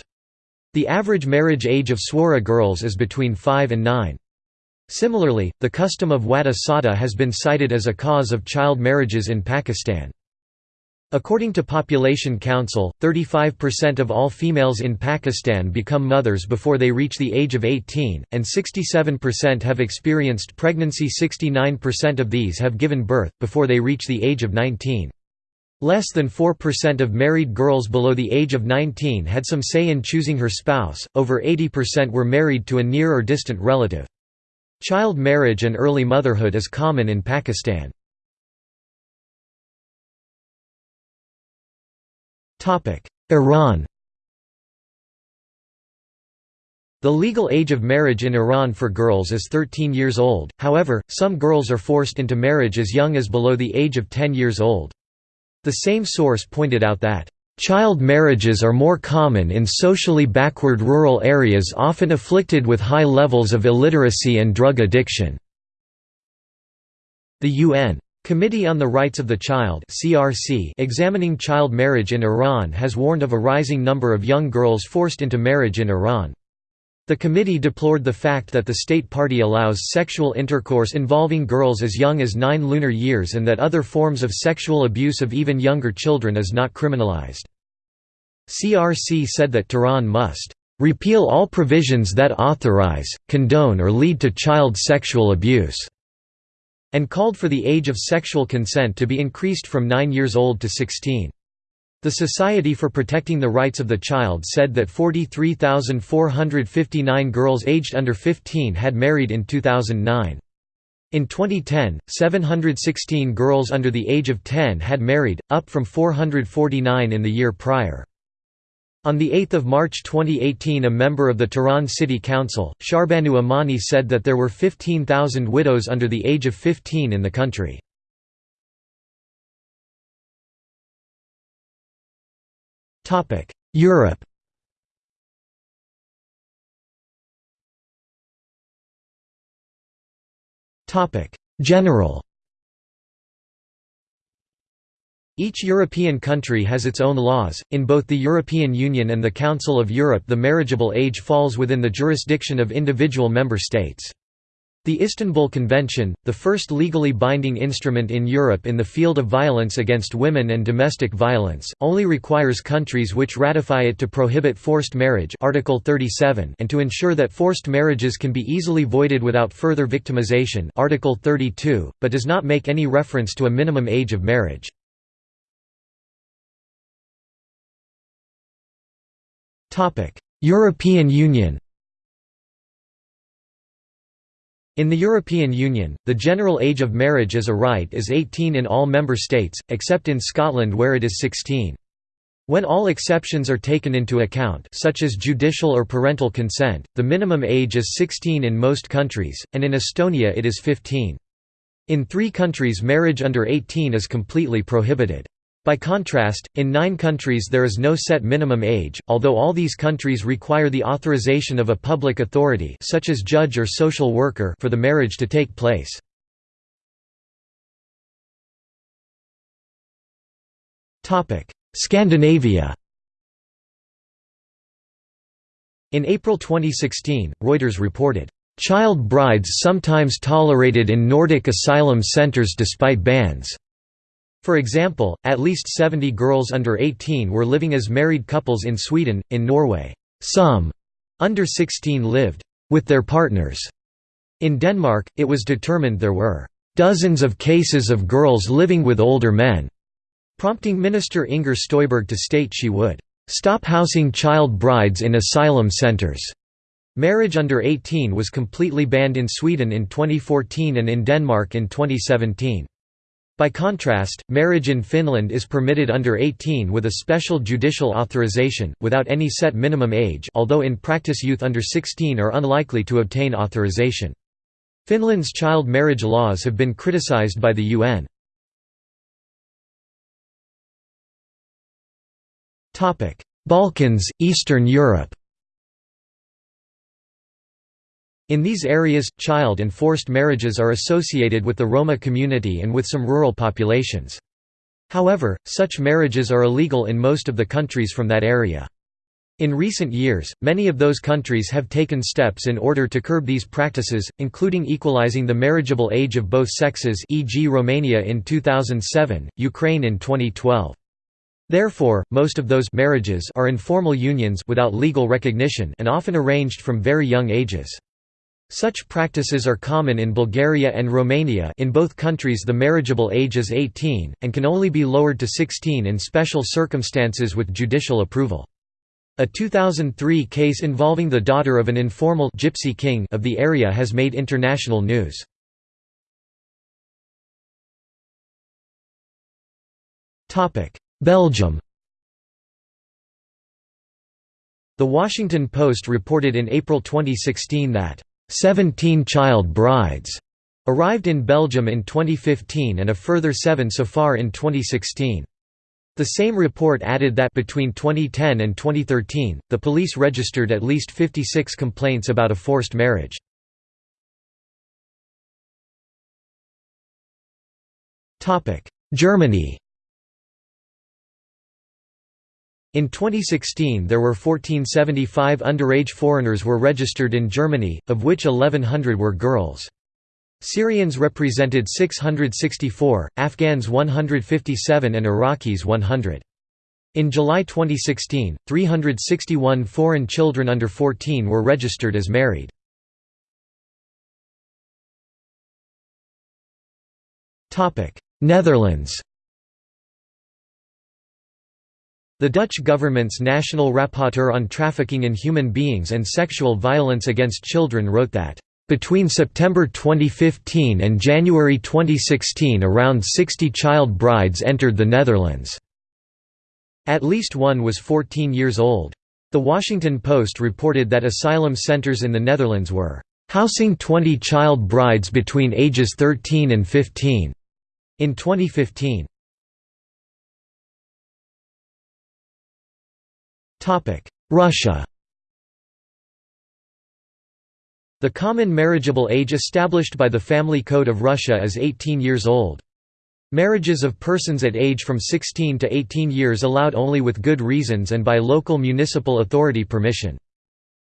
The average marriage age of swara girls is between 5 and 9. Similarly, the custom of watta satta has been cited as a cause of child marriages in Pakistan. According to Population Council, 35% of all females in Pakistan become mothers before they reach the age of 18, and 67% have experienced pregnancy 69% of these have given birth, before they reach the age of 19. Less than 4% of married girls below the age of 19 had some say in choosing her spouse, over 80% were married to a near or distant relative. Child marriage and early motherhood is common in Pakistan. Iran The legal age of marriage in Iran for girls is 13 years old, however, some girls are forced into marriage as young as below the age of 10 years old. The same source pointed out that, "...child marriages are more common in socially backward rural areas often afflicted with high levels of illiteracy and drug addiction." The UN Committee on the Rights of the Child (CRC) examining child marriage in Iran has warned of a rising number of young girls forced into marriage in Iran. The committee deplored the fact that the state party allows sexual intercourse involving girls as young as 9 lunar years and that other forms of sexual abuse of even younger children is not criminalized. CRC said that Tehran must repeal all provisions that authorize, condone or lead to child sexual abuse and called for the age of sexual consent to be increased from 9 years old to 16. The Society for Protecting the Rights of the Child said that 43,459 girls aged under 15 had married in 2009. In 2010, 716 girls under the age of 10 had married, up from 449 in the year prior. On 8 March 2018 a member of the Tehran City Council, Sharbanu Amani said that there were 15,000 widows under the age of 15 in the country. Europe General Each European country has its own laws. In both the European Union and the Council of Europe, the marriageable age falls within the jurisdiction of individual member states. The Istanbul Convention, the first legally binding instrument in Europe in the field of violence against women and domestic violence, only requires countries which ratify it to prohibit forced marriage Article 37 and to ensure that forced marriages can be easily voided without further victimization Article 32, but does not make any reference to a minimum age of marriage. European Union In the European Union, the general age of marriage as a right is 18 in all member states, except in Scotland where it is 16. When all exceptions are taken into account such as judicial or parental consent, the minimum age is 16 in most countries, and in Estonia it is 15. In three countries marriage under 18 is completely prohibited. By contrast, in nine countries there is no set minimum age, although all these countries require the authorization of a public authority such as judge or social worker for the marriage to take place. Scandinavia In April 2016, Reuters reported, "...child brides sometimes tolerated in Nordic asylum centers despite bans." For example, at least 70 girls under 18 were living as married couples in Sweden. In Norway, some under 16 lived with their partners. In Denmark, it was determined there were dozens of cases of girls living with older men, prompting Minister Inger Støjberg to state she would Stop housing child brides in asylum centers. Marriage under 18 was completely banned in Sweden in 2014 and in Denmark in 2017. By contrast, marriage in Finland is permitted under 18 with a special judicial authorization, without any set minimum age although in practice youth under 16 are unlikely to obtain authorization. Finland's child marriage laws have been criticized by the UN. Balkans, Eastern Europe In these areas, child and forced marriages are associated with the Roma community and with some rural populations. However, such marriages are illegal in most of the countries from that area. In recent years, many of those countries have taken steps in order to curb these practices, including equalizing the marriageable age of both sexes e.g. Romania in 2007, Ukraine in 2012. Therefore, most of those marriages are informal unions without legal recognition and often arranged from very young ages. Such practices are common in Bulgaria and Romania in both countries the marriageable age is 18, and can only be lowered to 16 in special circumstances with judicial approval. A 2003 case involving the daughter of an informal gypsy king of the area has made international news. Belgium The Washington Post reported in April 2016 that, "...17 child brides," arrived in Belgium in 2015 and a further seven so far in 2016. The same report added that between 2010 and 2013, the police registered at least 56 complaints about a forced marriage. Germany In 2016 there were 1475 underage foreigners were registered in Germany, of which 1100 were girls. Syrians represented 664, Afghans 157 and Iraqis 100. In July 2016, 361 foreign children under 14 were registered as married. Netherlands The Dutch government's National Rapporteur on Trafficking in Human Beings and Sexual Violence Against Children wrote that, "...between September 2015 and January 2016 around 60 child brides entered the Netherlands." At least one was 14 years old. The Washington Post reported that asylum centers in the Netherlands were housing 20 child brides between ages 13 and 15 in 2015. Russia The common marriageable age established by the Family Code of Russia is 18 years old. Marriages of persons at age from 16 to 18 years allowed only with good reasons and by local municipal authority permission.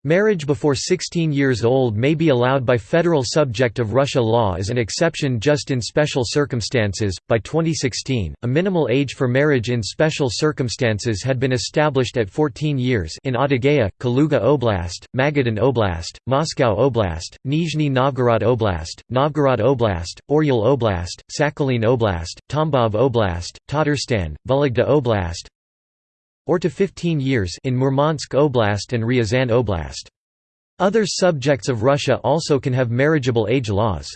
Marriage before 16 years old may be allowed by federal subject of Russia law as an exception just in special circumstances. By 2016, a minimal age for marriage in special circumstances had been established at 14 years in Adygea, Kaluga Oblast, Magadan Oblast, Moscow Oblast, Nizhny Novgorod Oblast, Novgorod Oblast, Oryol Oblast, Sakhalin Oblast, Tambov Oblast, Tatarstan, Vologda Oblast, or to 15 years in Murmansk Oblast and Ryazan Oblast. Other subjects of Russia also can have marriageable age laws.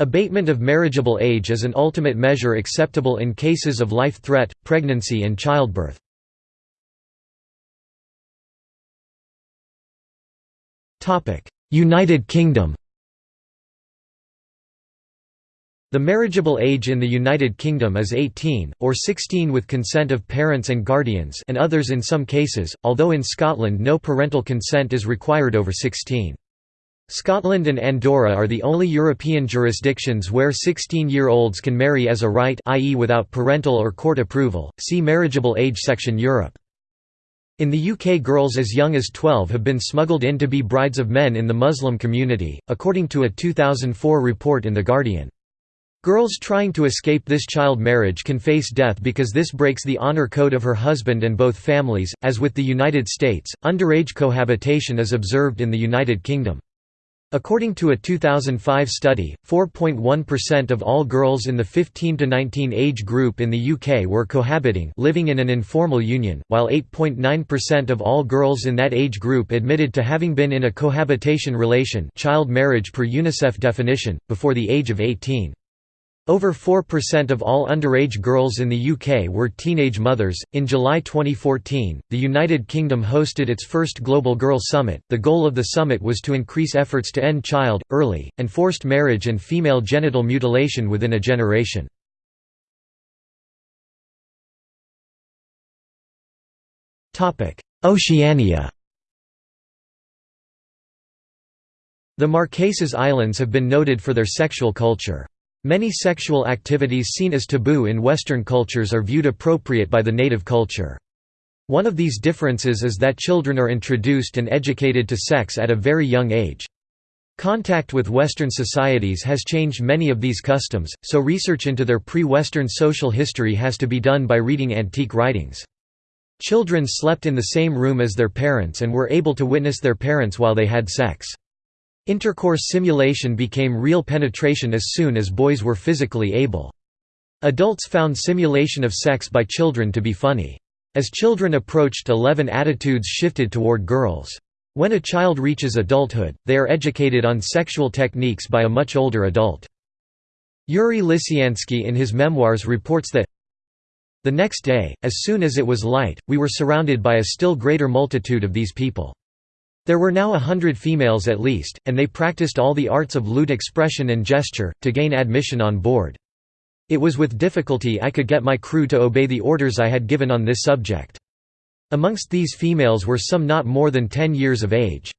Abatement of marriageable age is an ultimate measure acceptable in cases of life threat, pregnancy and childbirth. United Kingdom The marriageable age in the United Kingdom is 18, or 16 with consent of parents and guardians and others in some cases, although in Scotland no parental consent is required over 16. Scotland and Andorra are the only European jurisdictions where 16-year-olds can marry as a right i.e. without parental or court approval. See marriageable age section Europe. In the UK girls as young as 12 have been smuggled in to be brides of men in the Muslim community, according to a 2004 report in The Guardian. Girls trying to escape this child marriage can face death because this breaks the honor code of her husband and both families. As with the United States, underage cohabitation is observed in the United Kingdom. According to a 2005 study, 4.1% of all girls in the 15 to 19 age group in the UK were cohabiting living in an informal union, while 8.9% of all girls in that age group admitted to having been in a cohabitation relation child marriage per UNICEF definition, before the age of 18. Over 4% of all underage girls in the UK were teenage mothers. In July 2014, the United Kingdom hosted its first Global Girl Summit. The goal of the summit was to increase efforts to end child, early, and forced marriage and female genital mutilation within a generation. Oceania The Marquesas Islands have been noted for their sexual culture. Many sexual activities seen as taboo in Western cultures are viewed appropriate by the native culture. One of these differences is that children are introduced and educated to sex at a very young age. Contact with Western societies has changed many of these customs, so research into their pre-Western social history has to be done by reading antique writings. Children slept in the same room as their parents and were able to witness their parents while they had sex. Intercourse simulation became real penetration as soon as boys were physically able. Adults found simulation of sex by children to be funny. As children approached 11 attitudes shifted toward girls. When a child reaches adulthood, they are educated on sexual techniques by a much older adult. Yuri Lisiansky in his memoirs reports that the next day, as soon as it was light, we were surrounded by a still greater multitude of these people. There were now a hundred females at least, and they practiced all the arts of lewd expression and gesture, to gain admission on board. It was with difficulty I could get my crew to obey the orders I had given on this subject. Amongst these females were some not more than ten years of age.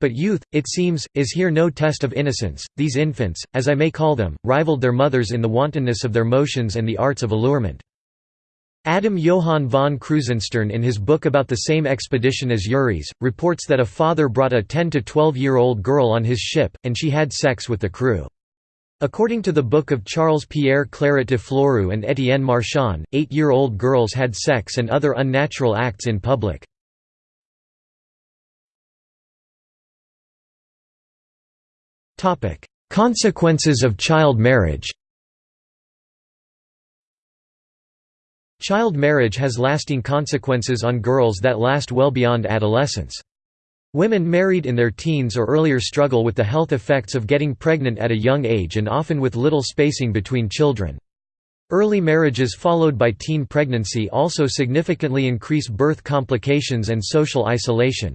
But youth, it seems, is here no test of innocence. These infants, as I may call them, rivaled their mothers in the wantonness of their motions and the arts of allurement. Adam Johann von Krusenstern in his book about the same expedition as Yuri's, reports that a father brought a 10 to 12-year-old girl on his ship, and she had sex with the crew. According to the book of Charles Pierre Claret de Fleurieu and Étienne Marchand, eight-year-old girls had sex and other unnatural acts in public. Consequences of child marriage Child marriage has lasting consequences on girls that last well beyond adolescence. Women married in their teens or earlier struggle with the health effects of getting pregnant at a young age and often with little spacing between children. Early marriages followed by teen pregnancy also significantly increase birth complications and social isolation.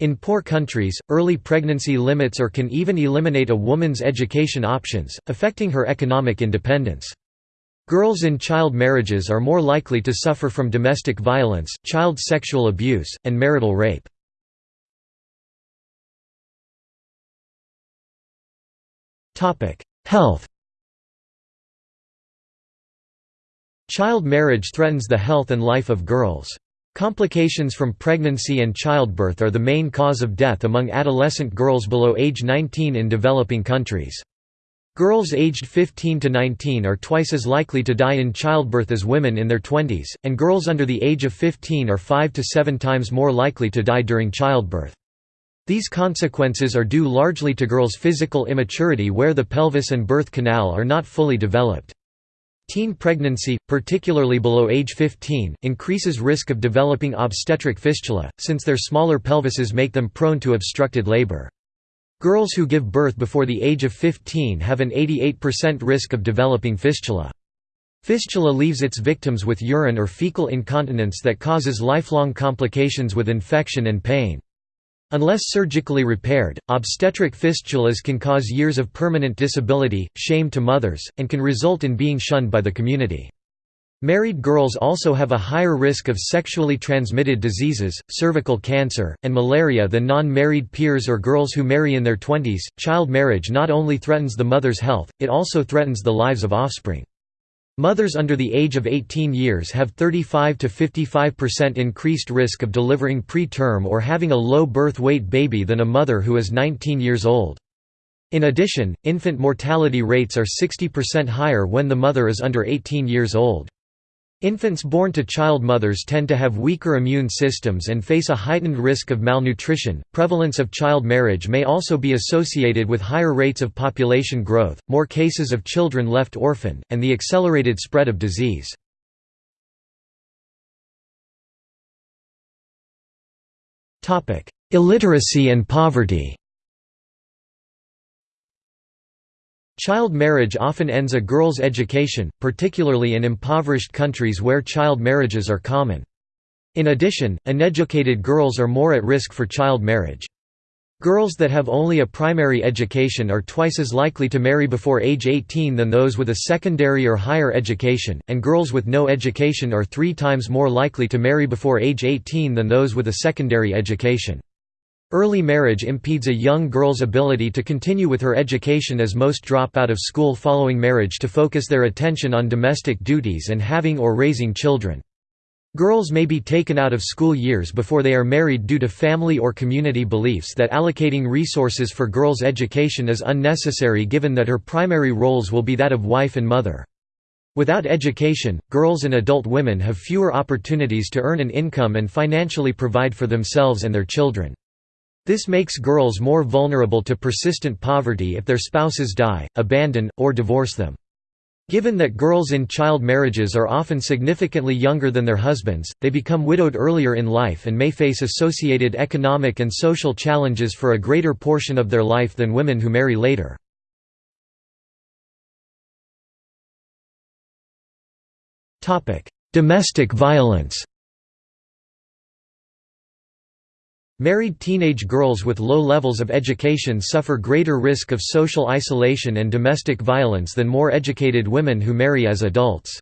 In poor countries, early pregnancy limits or can even eliminate a woman's education options, affecting her economic independence. Girls in child marriages are more likely to suffer from domestic violence, child sexual abuse, and marital rape. Health Child marriage threatens the health and life of girls. Complications from pregnancy and childbirth are the main cause of death among adolescent girls below age 19 in developing countries. Girls aged 15 to 19 are twice as likely to die in childbirth as women in their 20s, and girls under the age of 15 are 5 to 7 times more likely to die during childbirth. These consequences are due largely to girls' physical immaturity where the pelvis and birth canal are not fully developed. Teen pregnancy, particularly below age 15, increases risk of developing obstetric fistula, since their smaller pelvises make them prone to obstructed labor. Girls who give birth before the age of 15 have an 88% risk of developing fistula. Fistula leaves its victims with urine or fecal incontinence that causes lifelong complications with infection and pain. Unless surgically repaired, obstetric fistulas can cause years of permanent disability, shame to mothers, and can result in being shunned by the community. Married girls also have a higher risk of sexually transmitted diseases, cervical cancer, and malaria than non-married peers or girls who marry in their twenties. Child marriage not only threatens the mother's health, it also threatens the lives of offspring. Mothers under the age of 18 years have 35 to 55% increased risk of delivering preterm or having a low birth weight baby than a mother who is 19 years old. In addition, infant mortality rates are 60% higher when the mother is under 18 years old. Infants born to child mothers tend to have weaker immune systems and face a heightened risk of malnutrition. Prevalence of child marriage may also be associated with higher rates of population growth, more cases of children left orphaned, and the accelerated spread of disease. Illiteracy and poverty Child marriage often ends a girl's education, particularly in impoverished countries where child marriages are common. In addition, uneducated girls are more at risk for child marriage. Girls that have only a primary education are twice as likely to marry before age 18 than those with a secondary or higher education, and girls with no education are three times more likely to marry before age 18 than those with a secondary education. Early marriage impedes a young girl's ability to continue with her education as most drop out of school following marriage to focus their attention on domestic duties and having or raising children. Girls may be taken out of school years before they are married due to family or community beliefs that allocating resources for girls' education is unnecessary given that her primary roles will be that of wife and mother. Without education, girls and adult women have fewer opportunities to earn an income and financially provide for themselves and their children. This makes girls more vulnerable to persistent poverty if their spouses die, abandon, or divorce them. Given that girls in child marriages are often significantly younger than their husbands, they become widowed earlier in life and may face associated economic and social challenges for a greater portion of their life than women who marry later. Domestic violence Married teenage girls with low levels of education suffer greater risk of social isolation and domestic violence than more educated women who marry as adults.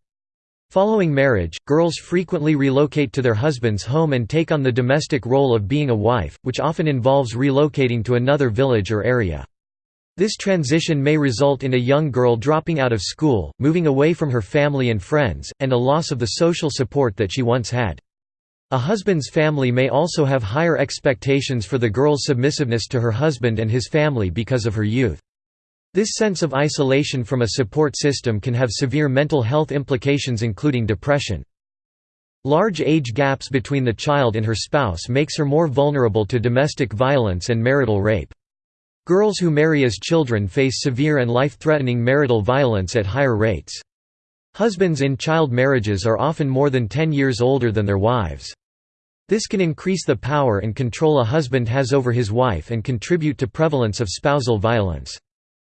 Following marriage, girls frequently relocate to their husband's home and take on the domestic role of being a wife, which often involves relocating to another village or area. This transition may result in a young girl dropping out of school, moving away from her family and friends, and a loss of the social support that she once had. A husband's family may also have higher expectations for the girl's submissiveness to her husband and his family because of her youth. This sense of isolation from a support system can have severe mental health implications including depression. Large age gaps between the child and her spouse makes her more vulnerable to domestic violence and marital rape. Girls who marry as children face severe and life-threatening marital violence at higher rates. Husbands in child marriages are often more than 10 years older than their wives. This can increase the power and control a husband has over his wife and contribute to prevalence of spousal violence.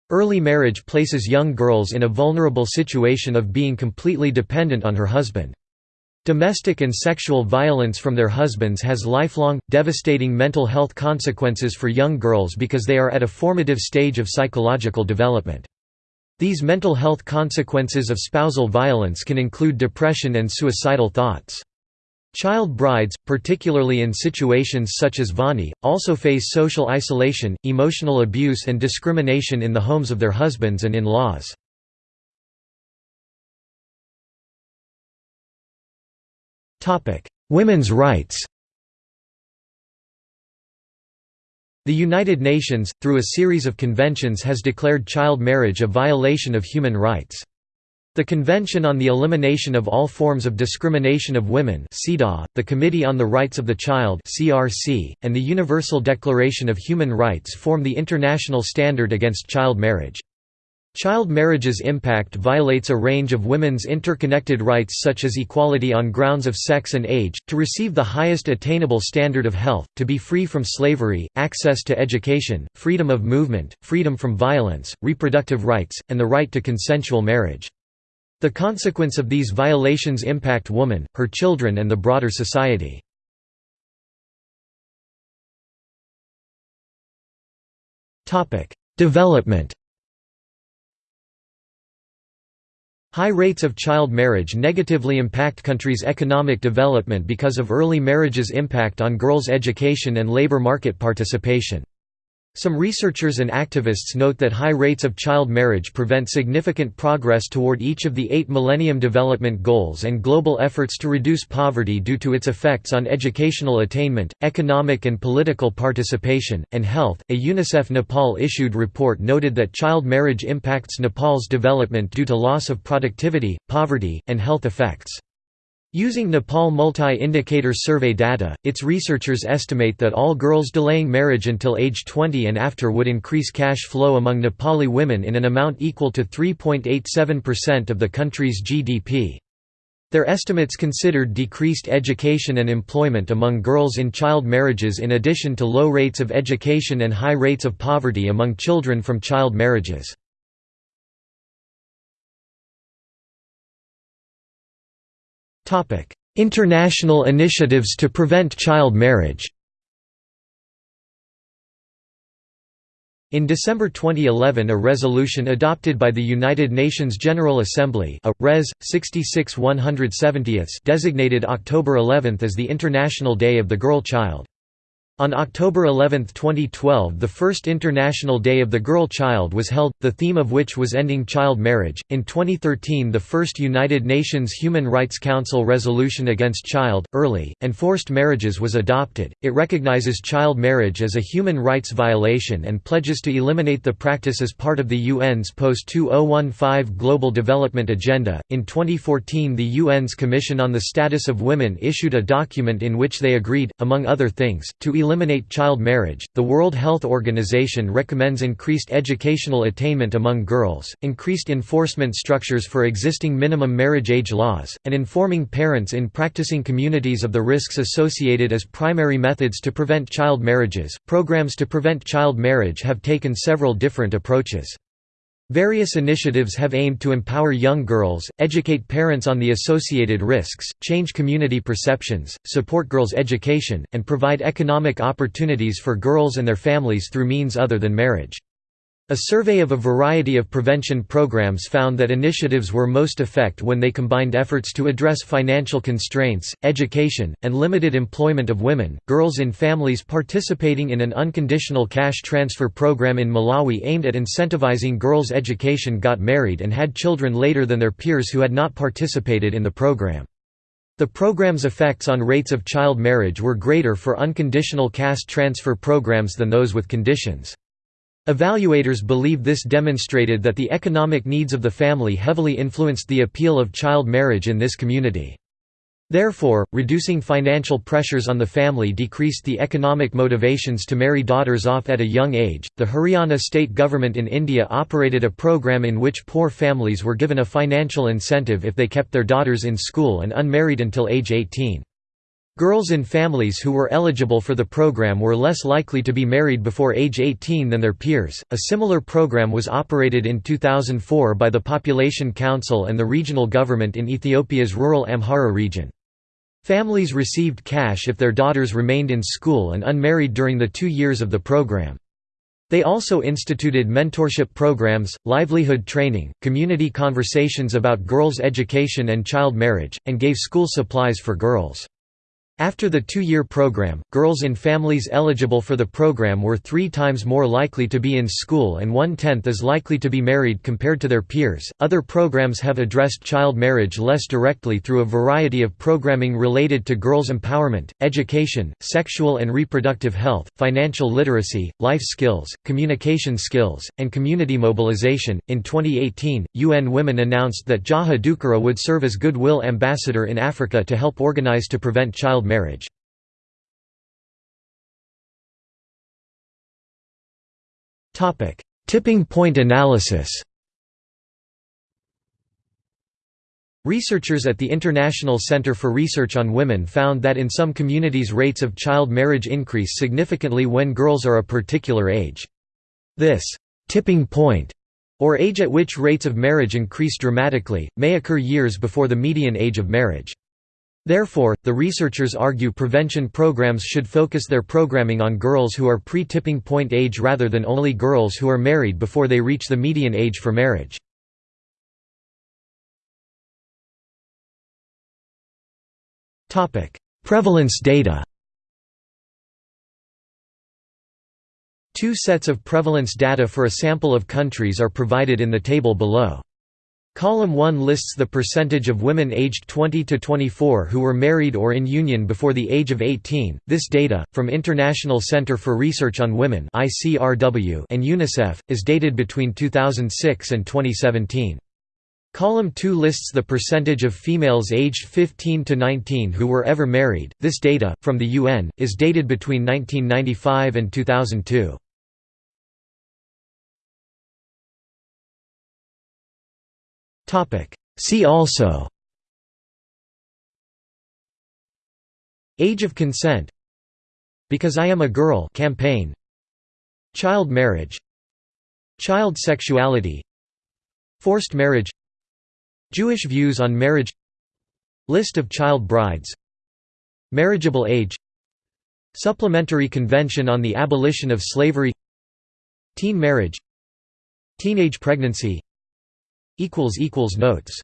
Early marriage places young girls in a vulnerable situation of being completely dependent on her husband. Domestic and sexual violence from their husbands has lifelong, devastating mental health consequences for young girls because they are at a formative stage of psychological development. These mental health consequences of spousal violence can include depression and suicidal thoughts. Child brides, particularly in situations such as Vani, also face social isolation, emotional abuse and discrimination in the homes of their husbands and in-laws. Women's rights The United Nations, through a series of conventions has declared child marriage a violation of human rights. The Convention on the Elimination of All Forms of Discrimination of Women the Committee on the Rights of the Child and the Universal Declaration of Human Rights form the international standard against child marriage. Child marriage's impact violates a range of women's interconnected rights such as equality on grounds of sex and age, to receive the highest attainable standard of health, to be free from slavery, access to education, freedom of movement, freedom from violence, reproductive rights, and the right to consensual marriage. The consequence of these violations impact woman, her children and the broader society. Development High rates of child marriage negatively impact countries' economic development because of early marriage's impact on girls' education and labor market participation. Some researchers and activists note that high rates of child marriage prevent significant progress toward each of the eight Millennium Development Goals and global efforts to reduce poverty due to its effects on educational attainment, economic and political participation, and health. A UNICEF Nepal issued report noted that child marriage impacts Nepal's development due to loss of productivity, poverty, and health effects. Using Nepal Multi-Indicator Survey data, its researchers estimate that all girls delaying marriage until age 20 and after would increase cash flow among Nepali women in an amount equal to 3.87% of the country's GDP. Their estimates considered decreased education and employment among girls in child marriages in addition to low rates of education and high rates of poverty among children from child marriages. International initiatives to prevent child marriage In December 2011 a resolution adopted by the United Nations General Assembly a, Res. 66 170 designated October 11 as the International Day of the Girl Child. On October 11, 2012 the first International Day of the Girl Child was held, the theme of which was ending child marriage. In 2013 the first United Nations Human Rights Council resolution against child, early, and forced marriages was adopted. It recognizes child marriage as a human rights violation and pledges to eliminate the practice as part of the UN's post-2015 Global Development Agenda. In 2014 the UN's Commission on the Status of Women issued a document in which they agreed, among other things, to eliminate eliminate child marriage. The World Health Organization recommends increased educational attainment among girls, increased enforcement structures for existing minimum marriage age laws, and informing parents in practicing communities of the risks associated as primary methods to prevent child marriages. Programs to prevent child marriage have taken several different approaches. Various initiatives have aimed to empower young girls, educate parents on the associated risks, change community perceptions, support girls' education, and provide economic opportunities for girls and their families through means other than marriage. A survey of a variety of prevention programs found that initiatives were most effect when they combined efforts to address financial constraints, education, and limited employment of women. Girls in families participating in an unconditional cash transfer program in Malawi aimed at incentivizing girls' education got married and had children later than their peers who had not participated in the program. The program's effects on rates of child marriage were greater for unconditional cash transfer programs than those with conditions. Evaluators believe this demonstrated that the economic needs of the family heavily influenced the appeal of child marriage in this community. Therefore, reducing financial pressures on the family decreased the economic motivations to marry daughters off at a young age. The Haryana state government in India operated a program in which poor families were given a financial incentive if they kept their daughters in school and unmarried until age 18. Girls in families who were eligible for the program were less likely to be married before age 18 than their peers. A similar program was operated in 2004 by the Population Council and the regional government in Ethiopia's rural Amhara region. Families received cash if their daughters remained in school and unmarried during the two years of the program. They also instituted mentorship programs, livelihood training, community conversations about girls' education and child marriage, and gave school supplies for girls. After the two-year program, girls in families eligible for the program were three times more likely to be in school and one-tenth as likely to be married compared to their peers. Other programs have addressed child marriage less directly through a variety of programming related to girls' empowerment, education, sexual and reproductive health, financial literacy, life skills, communication skills, and community mobilization. In 2018, UN Women announced that Jaha Dukureh would serve as Goodwill Ambassador in Africa to help organize to prevent child marriage. Tipping point analysis Researchers at the International Center for Research on Women found that in some communities rates of child marriage increase significantly when girls are a particular age. This «tipping point» or age at which rates of marriage increase dramatically, may occur years before the median age of marriage. Therefore, the researchers argue prevention programs should focus their programming on girls who are pre-tipping point age rather than only girls who are married before they reach the median age for marriage. Prevalence data Two sets of prevalence data for a sample of countries are provided in the table below. Column 1 lists the percentage of women aged 20 to 24 who were married or in union before the age of 18. This data, from International Center for Research on Women (ICRW) and UNICEF, is dated between 2006 and 2017. Column 2 lists the percentage of females aged 15 to 19 who were ever married. This data, from the UN, is dated between 1995 and 2002. See also. Age of consent. Because I Am a Girl campaign. Child marriage. Child sexuality. Forced marriage. Jewish views on marriage. List of child brides. Marriageable age. Supplementary Convention on the Abolition of Slavery. Teen marriage. Teenage pregnancy Notes